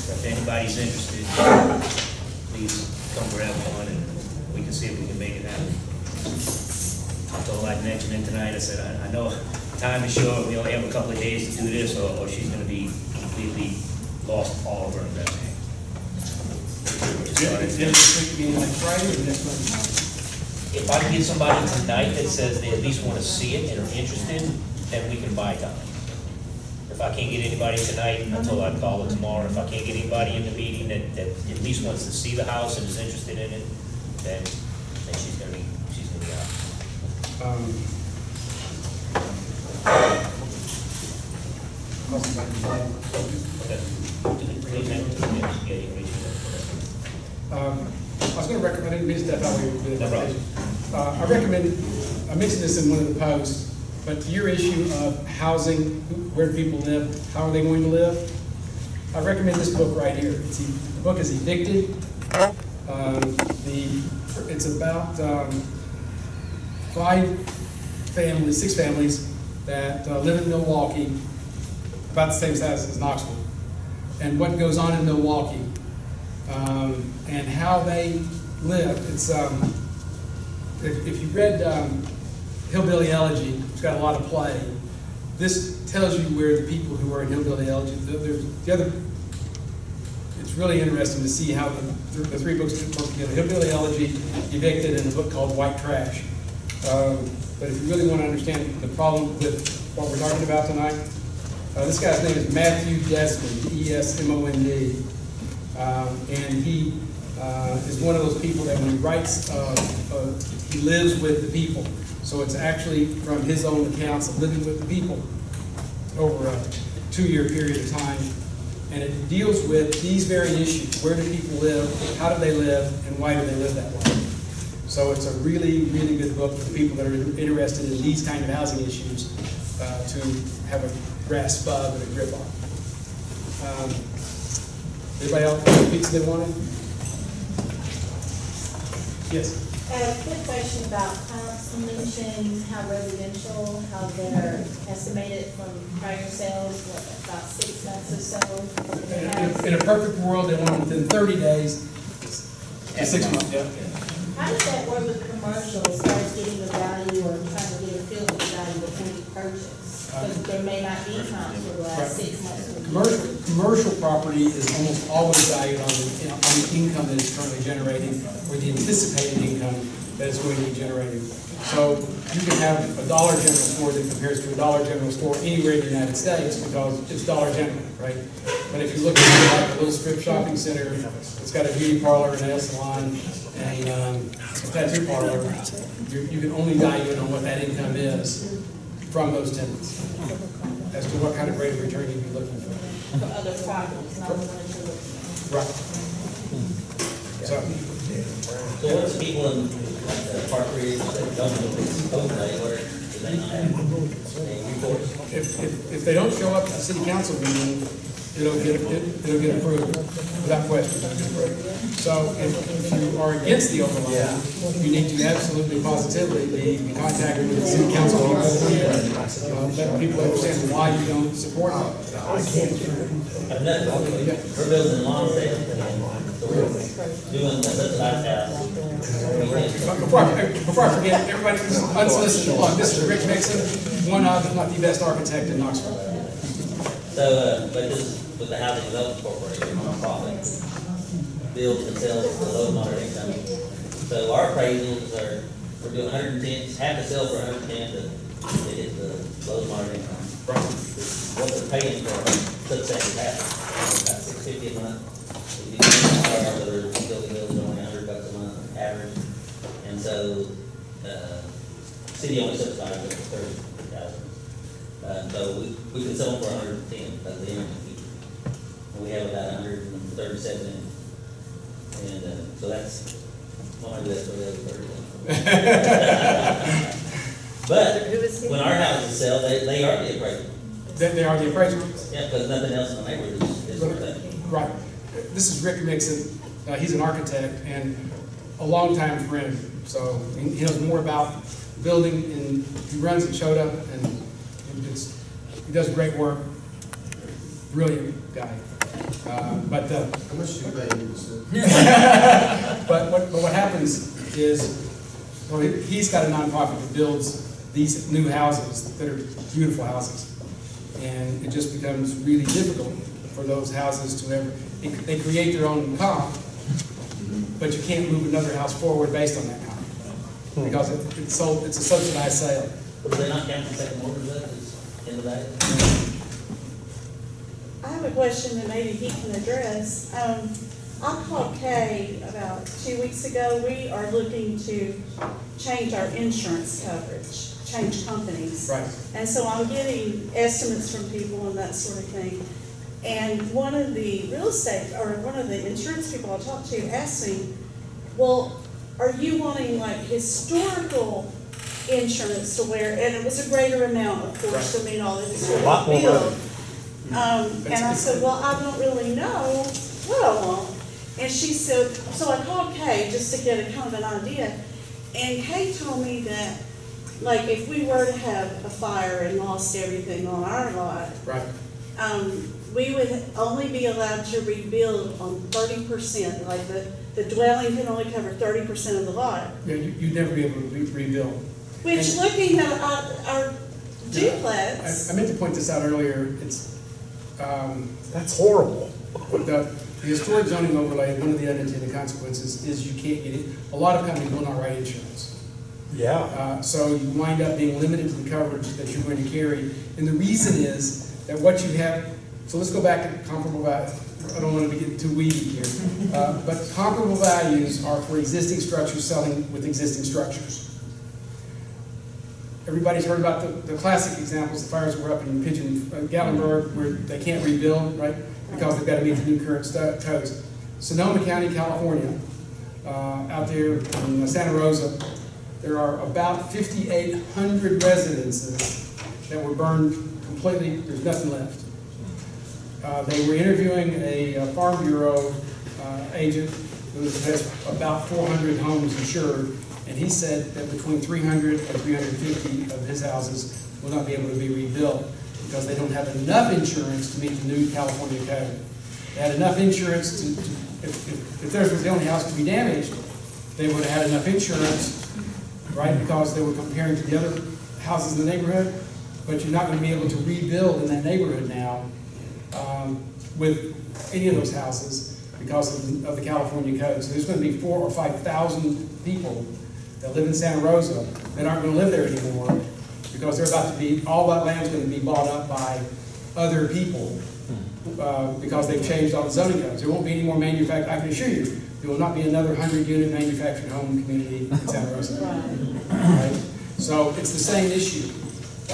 So if anybody's interested, please come grab one and we can see if we can make it happen. I told I'd mention it tonight, I said, I, I know time is short, we only have a couple of days to do this, or, or she's gonna be completely lost all of her investment. Is this week being like Friday or next Monday? If I can get somebody tonight that says they at least wanna see it and are interested, then we can buy time. If I can't get anybody tonight, I told I'd call her tomorrow, if I can't get anybody in the meeting that, that at least wants to see the house and is interested in it, then, then she's gonna be, she's gonna be out. Um, Okay. Please, ma'am, yeah, you reach it. Um, I was gonna recommend, I didn't mean to step out of your No. Uh, I recommend, I mentioned this in one of the posts, but to your issue of housing, where people live, how are they going to live? I recommend this book right here. It's, the book is Evicted. Um, the, it's about, um, five families, six families that uh, live in Milwaukee, about the same size as Knoxville. And what goes on in Milwaukee, um, and how they live. It's, um, if, if you read, um, Hillbilly Elegy, it's got a lot of play. This tells you where the people who are in Hillbilly Elegy, the, the other, it's really interesting to see how the, the three books work together. Hillbilly Elegy, Evicted, and a book called White Trash. Um, But if you really want to understand the problem with what we're talking about tonight, uh, this guy's name is Matthew Desmond, E E-S-M-O-N-D. Um, And he uh, is one of those people that when he writes, uh, uh, he lives with the people. So it's actually from his own accounts of living with the people over a two-year period of time. And it deals with these very issues. Where do people live? How do they live? And why do they live that way? So it's a really, really good book for people that are interested in these kind of housing issues uh, to have a grasp of and a grip on. Um, Anybody else have a pizza they wanted? Yes? Uh, quick question about comps, you mentioned how residential, how they're estimated from prior sales, what, about six months or so? In a- in a perfect world, they want within thirty days to six months, yeah. How does that work with commercial, as far as getting the value or trying to get a feel for the value before you purchase? Because there may not be comps for the last six months. Commercial, commercial property is almost always valued on the, on the income that it's currently generating, or the anticipated income that it's going to be generating. So you can have a Dollar General store that compares to a Dollar General store anywhere in the United States because it's Dollar General, right? But if you look at like a little strip shopping center, it's got a beauty parlor, and a nail salon, and, um, a tattoo parlor, you, you can only value it on what that income is from those tenants, as to what kind of rate of return you'd be looking for. For other properties, not the ones you're looking at. Right. So, So what's people in, like, the Park Ridge, that don't know this overlay, where, do they not have any reports? if, if, if they don't show up at the city council meeting, it'll get, it- it'll get approved, without question. it'll get approved. So if, if you are against the overlay, you need to absolutely positively be be contacted with the city council people, uh, let people understand why you don't support it. I've nothing, we're building lawn sales, we're doing the subsidized Before I, before I forget, everybody, this is unsolicited plug, this is Rick Mixon, one of, if not the best architect in Knoxville. So, uh, but this, with the Housing Development Corporation, nonprofit, builds and sells for low moderate income. So our appraisals are, we're doing hundred and ten, half the sale for hundred and ten to, to hit the low moderate income. What they're paying for substandard housing, about six fifty a month. If you do other utility bills, only a hundred bucks a month average. And so, uh, city only subsidizes it for thirty thousand. Uh, so we, we can sell them for hundred and ten, by the end. And we have about hundred and thirty-seven in. And, uh, so that's, one of the, for the other thirty. But, when our houses sell, they, they are the appraisal. They, they are the appraiser. Yeah, because nothing else in the neighborhood is, is worth that. Right. This is Rick Mixon. Uh, he's an architect and a longtime friend. So he he knows more about building and he runs it, showed up and it's, he does great work. Brilliant guy. Uh, but, uh, How much do you pay him, but what, but what happens is, well, he- he's got a nonprofit that builds these new houses that are beautiful houses. And it just becomes really difficult for those houses to ever, they- they create their own comp, but you can't move another house forward based on that comp. Because it- it's sold, it's a subsidized sale. But do they not count the second mortgage that is in the back? I have a question that maybe he can address. Um, I called Kay about two weeks ago. We are looking to change our insurance coverage, change companies. Right. And so I'm getting estimates from people and that sort of thing. And one of the real estate, or one of the insurance people I talked to asked me, well, are you wanting like historical insurance to where, and it was a greater amount, of course, to meet all the historical bill. Um, and I said, well, I don't really know what I want. And she said, so I called Kay just to get a kind of an idea. And Kay told me that, like, if we were to have a fire and lost everything on our lot, Right. um, we would only be allowed to rebuild on thirty percent, like the, the dwelling can only cover thirty percent of the lot. Yeah, you- you'd never be able to re- rebuild. Which, And- looking at our, our I, duplex, I meant to point this out earlier, it's, um, That's horrible. the the historic zoning overlay, one of the unintended consequences is you can't get it, a lot of companies will not write insurance. Yeah. Uh, So you wind up being limited to the coverage that you're going to carry. And the reason is that what you have, so let's go back to comparable values. I don't want to get too weedy here. Uh, But comparable values are for existing structures selling with existing structures. Everybody's heard about the, the classic examples, the fires were up in Pigeon, uh, Gatlinburg, where they can't rebuild, right? Because they've got to meet the new current codes. Sonoma County, California, uh, out there in Santa Rosa, there are about fifty-eight hundred residences that were burned completely, there's nothing left. Uh, they were interviewing a uh, Farm Bureau, uh, agent who has about four hundred homes insured, and he said that between 300 and 350 of his houses will not be able to be rebuilt because they don't have enough insurance to meet the new California code. They had enough insurance to, to- if, if, if theirs was the only house to be damaged, they would have had enough insurance, right, because they were comparing to the other houses in the neighborhood, but you're not gonna be able to rebuild in that neighborhood now, um, with any of those houses because of the, of the California code. So there's gonna be four or five thousand people that live in Santa Rosa that aren't gonna live there anymore because they're about to be, all that land's gonna be bought up by other people, uh, because they've changed all the zoning codes. There won't be any more manufact, I can assure you, there will not be another hundred-unit manufactured home community in Santa Rosa. Right? So it's the same issue.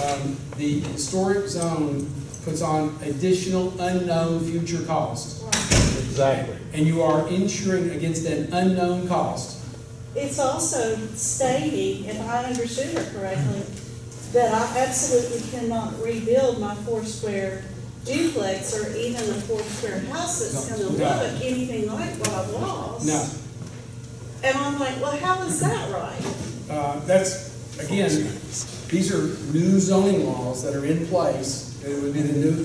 Um, The historic zone puts on additional unknown future costs. Exactly. And you are insuring against an unknown cost. It's also stating, if I understood it correctly, that I absolutely cannot rebuild my four square duplex or even a four square house that's No, gonna no. look anything like what I've lost. Now, And I'm like, well, how is that right? uh, that's, again, these are new zoning laws that are in place. It would be the new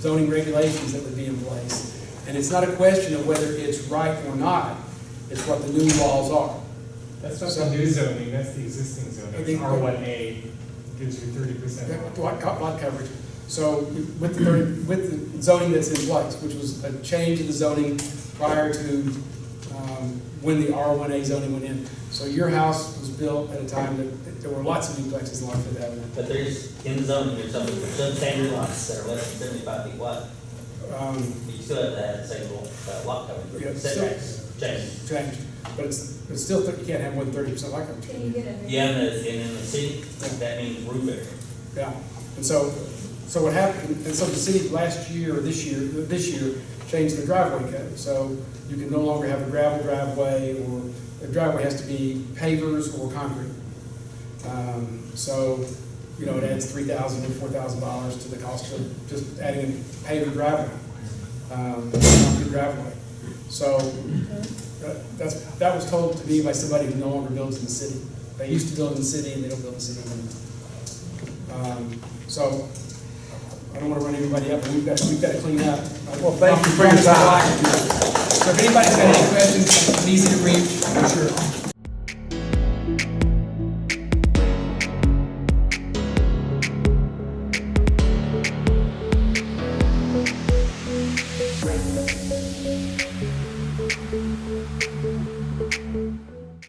zoning regulations that would be in place. And it's not a question of whether it's right or not, it's what the new laws are. That's not So- the new zoning, that's the existing I zoning. think- R one A gives you thirty percent off. Lot, lot coverage. So with the, with the zoning that's in place, which was a change in the zoning prior to, um, when the R one A zoning went in. So your house was built at a time that, there were lots of duplexes along Fifth Avenue. But there's, in the zoning, there's some substandard lots that are less than seventy-five feet wide. Um, You still have to have the same little, uh, lot coverage, Yeah, but still- setbacks change. changed, but it's, it's still, th- you can't have more than thirty percent lot. Can you get a? Yeah, and the, and in the city, that means roof area. Yeah, and so, so what happened, and so the city last year, or this year, this year, changed the driveway code. So you can no longer have a gravel driveway, or the driveway has to be pavers or concrete. Um, So, you know, it adds three thousand to four thousand dollars to the cost of just adding a paver driveway, um, concrete driveway. So, that- that's, that was told to me by somebody who no longer builds in the city. They used to build in the city, and they don't build in the city anymore. Um, So, I don't want to run everybody up, but we've got, we've got to clean up. Well, thank you for your time. So if anybody's got any questions, I'm easy to reach, I'm sure.